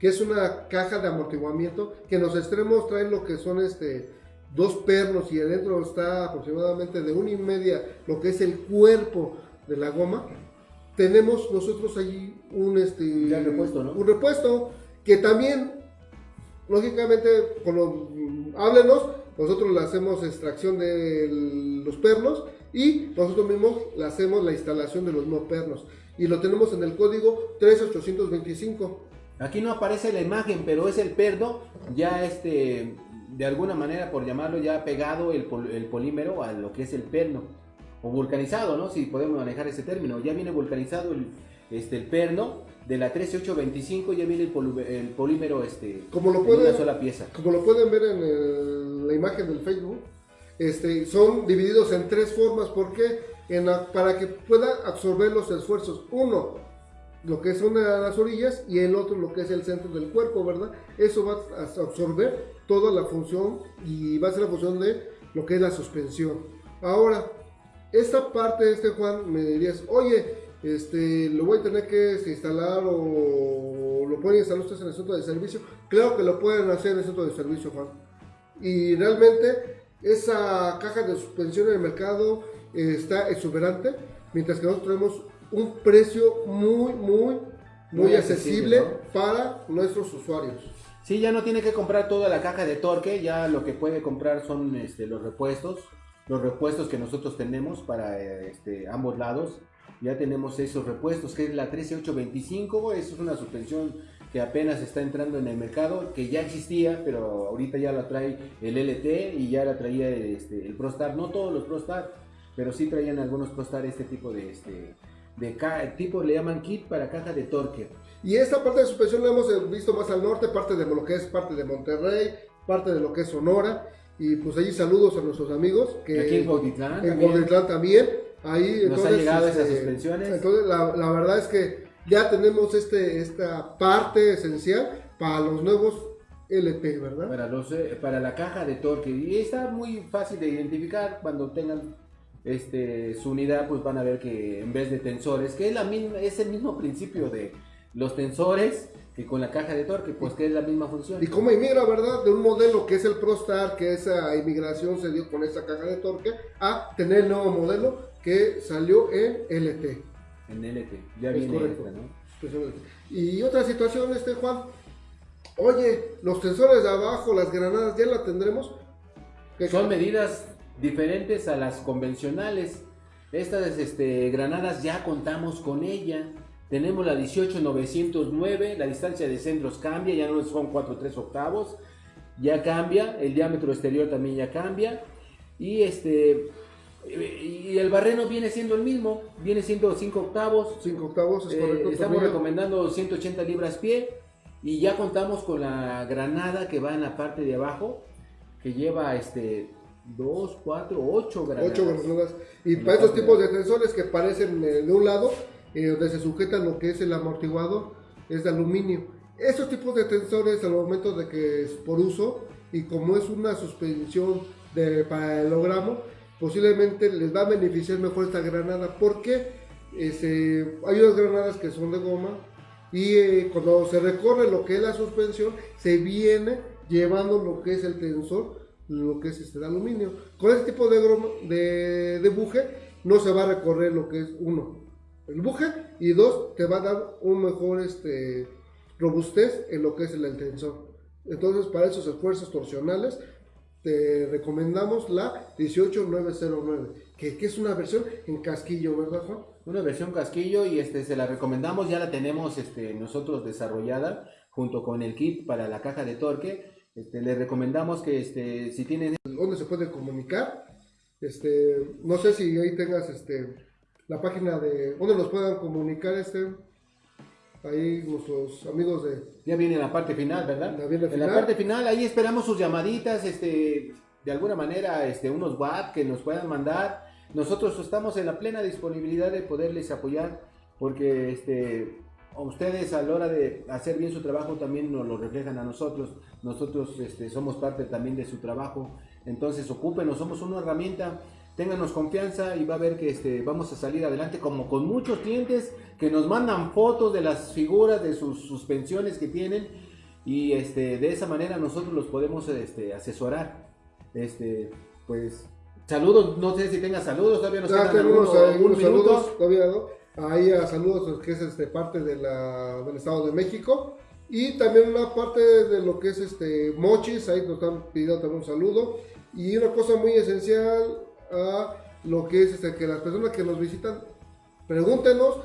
que es una caja de amortiguamiento, que en los extremos traen lo que son este dos pernos y adentro está aproximadamente de una y media lo que es el cuerpo de la goma. Tenemos nosotros allí un este Ya repuesto, ¿no? un repuesto que también lógicamente mm, háblenos, nosotros le hacemos extracción de los pernos y nosotros mismos le hacemos la instalación de los no pernos y lo tenemos en el código 13825. Aquí no aparece la imagen, pero es el perno, ya este, de alguna manera, por llamarlo, ya pegado el, pol- el polímero a lo que es el perno, o vulcanizado, ¿no? Si podemos manejar ese término. Ya viene vulcanizado el, este, el perno, de la 13825 ya viene el, polu- el polímero este, Como lo en pueden- una sola pieza. Como lo pueden ver en el- la imagen del Facebook, este, son divididos en tres formas. ¿Por qué? En la- para que pueda absorber los esfuerzos. Uno, lo que son las orillas y el otro lo que es el centro del cuerpo, ¿verdad? Eso va a absorber toda la función y va a ser la función de lo que es la suspensión. Ahora, esta parte, este Juan, me dirías, oye, este, lo voy a tener que este, instalar o lo pueden instalar ustedes en el centro de servicio. Claro que lo pueden hacer en el centro de servicio, Juan. Y realmente esa caja de suspensión en el mercado eh, está exuberante, mientras que nosotros tenemos un precio muy, muy, muy, Muy accesible, accesible, para nuestros usuarios. Sí, ya no tiene que comprar toda la caja de torque, ya lo que puede comprar son este, los repuestos, los repuestos que nosotros tenemos para este, ambos lados. Ya tenemos esos repuestos, que es la 13825, eso es una suspensión que apenas está entrando en el mercado, que ya existía, pero ahorita ya la trae el LT y ya la traía este, el ProStar, no todos los ProStar, pero sí traían algunos ProStar este tipo de, este, de ca- tipo, le llaman kit para caja de torque. Y esta parte de suspensión la hemos eh, visto más al norte, parte de lo que es parte de Monterrey, parte de lo que es Sonora. Y pues allí saludos a nuestros amigos que Aquí en Cuautitlán en. Cuautitlán también. Ahí Nos han llegado esas suspensiones. Entonces la, la verdad es que ya tenemos este esta parte esencial para los nuevos LT, ¿verdad? para, los, eh, para la caja de torque. Y está muy fácil de identificar cuando tengan este, su unidad, pues van a ver que en vez de tensores, que es, la misma, es el mismo principio de los tensores que con la caja de torque, pues que es la misma función. Y cómo emigra, ¿verdad? De un modelo que es el ProStar, que esa inmigración se dio con esa caja de torque, a tener el nuevo modelo que salió en LT. En LT, ya Es viene correcto. esta, ¿no? Y otra situación, este Juan. oye, los tensores de abajo, las granadas, ¿ya la tendremos? ¿Qué- Son medidas diferentes a las convencionales. Estas este, granadas ya contamos con ella. Tenemos la 18909, la distancia de centros cambia, ya no son 4 3 octavos, ya cambia, el diámetro exterior también ya cambia. Y este y el barreno viene siendo el mismo, viene siendo 5 octavos. 5 octavos, es Eh, estamos recomendando 180 libras pie y ya contamos con la granada que va en la parte de abajo que lleva este 2, 4, 8 granadas. 8 granadas. Y para estos tipos de de tensores que parecen eh, de un lado, eh, donde se sujeta lo que es el amortiguador, es de aluminio. Estos tipos de tensores, al momento de que es por uso, y como es una suspensión de, para el hologramo, posiblemente les va a beneficiar mejor esta granada, porque este, hay unas granadas que son de goma, y eh, cuando se recorre lo que es la suspensión, se viene llevando lo que es el tensor, lo que es este de aluminio. Con este tipo de, de, de buje no se va a recorrer lo que es uno, el buje, y dos, te va a dar un mejor este, robustez en lo que es el tensor. Entonces, para esos esfuerzos torsionales, te recomendamos la 18909, que, que es una versión en casquillo, ¿verdad, Juan? Una versión casquillo y este se la recomendamos, ya la tenemos este, nosotros desarrollada junto con el kit para la caja de torque. Este, le recomendamos que este, si tienen ¿Dónde se puede comunicar? Este, no sé si ahí tengas este, la página de... ¿Dónde nos puedan comunicar este? Ahí nuestros amigos de... Ya viene la parte final, ¿verdad? Ya viene en final. la parte final, ahí esperamos sus llamaditas, este, de alguna manera, este, unos WhatsApp que nos puedan mandar. Nosotros estamos en la plena disponibilidad de poderles apoyar, porque este, ustedes a la hora de hacer bien su trabajo también nos lo reflejan a nosotros. Nosotros este, somos parte también de su trabajo. Entonces, ocúpenos, somos una herramienta. Ténganos confianza y va a ver que este, vamos a salir adelante como con muchos clientes que nos mandan fotos de las figuras, de sus suspensiones que tienen y este, de esa manera nosotros los podemos este, asesorar. Este, pues saludos, no sé si tenga saludos, todavía nos quedan tenemos algunos- saludos todavía, ¿no? Ahí a saludos que es este, parte de la, del Estado de México. Y también una parte de lo que es este Mochis, ahí nos están pidiendo también un saludo. Y una cosa muy esencial a lo que es este, que las personas que nos visitan, pregúntenos,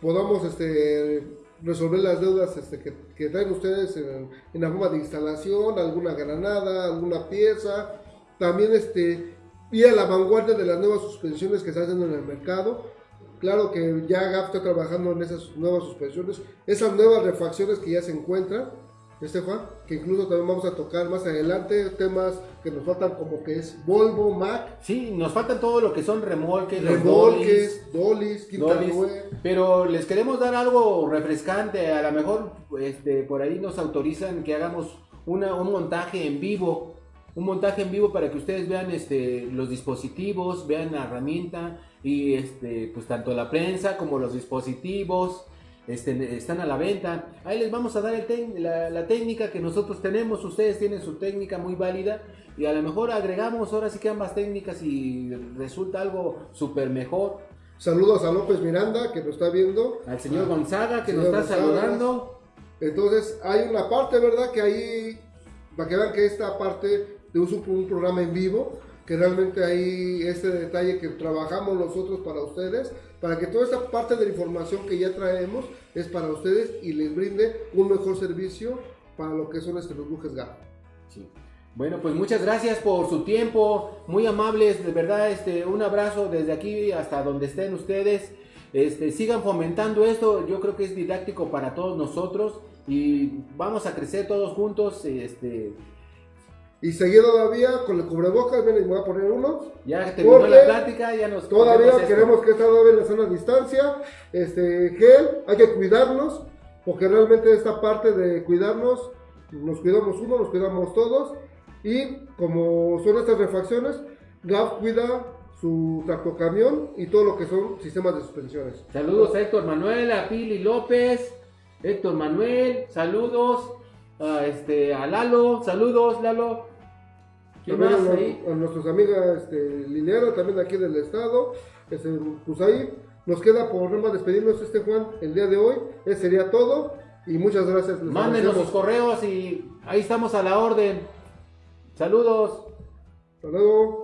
podamos este, resolver las deudas este, que, que traen ustedes en, en la forma de instalación, alguna granada, alguna pieza. También este, ir a la vanguardia de las nuevas suspensiones que se hacen en el mercado. Claro que ya GAP está trabajando en esas nuevas suspensiones, esas nuevas refacciones que ya se encuentran, este Juan, que incluso también vamos a tocar más adelante temas que nos faltan como que es Volvo, Mac, Sí, nos faltan todo lo que son remolques, remolques, rueda. pero les queremos dar algo refrescante, a lo mejor este, por ahí nos autorizan que hagamos una, un montaje en vivo, un montaje en vivo para que ustedes vean este, los dispositivos, vean la herramienta y este, pues tanto la prensa como los dispositivos este, están a la venta. Ahí les vamos a dar el la, la técnica que nosotros tenemos, ustedes tienen su técnica muy válida y a lo mejor agregamos ahora sí que ambas técnicas y resulta algo súper mejor. Saludos a López Miranda que nos está viendo. Al señor Gonzaga que Señor nos está Gonzaga. saludando. Entonces hay una parte, ¿verdad? Que ahí, para que vean que esta parte de uso un programa en vivo, que realmente hay este detalle que trabajamos nosotros para ustedes, para que toda esta parte de la información que ya traemos es para ustedes y les brinde un mejor servicio para lo que son este, los bujes GAP. Sí. Bueno, pues muchas gracias por su tiempo, muy amables, de verdad, este, un abrazo desde aquí hasta donde estén ustedes. Este, sigan fomentando esto, yo creo que es didáctico para todos nosotros y vamos a crecer todos juntos. Este, Y seguir todavía con el cubrebocas, miren, voy a poner uno. ya terminó la plática, ya nos Todavía queremos que esta en la sana distancia. Este, gel, hay que cuidarnos, porque realmente esta parte de cuidarnos, nos cuidamos uno, nos cuidamos todos. Y como son estas refacciones, GAP cuida su tractocamión y todo lo que son sistemas de suspensiones. Saludos a Héctor Manuel, a Pili López, Héctor Manuel, saludos a, este, a Lalo, saludos Lalo. ¿Quién También más a, ahí? a nuestras amigas este, Liliana, también aquí del estado. Este, pues ahí nos queda por nomás despedirnos este Juan el día de hoy. Ese sería todo. Y muchas gracias. les Mándenos sus correos y ahí estamos a la orden. Saludos. Hasta luego.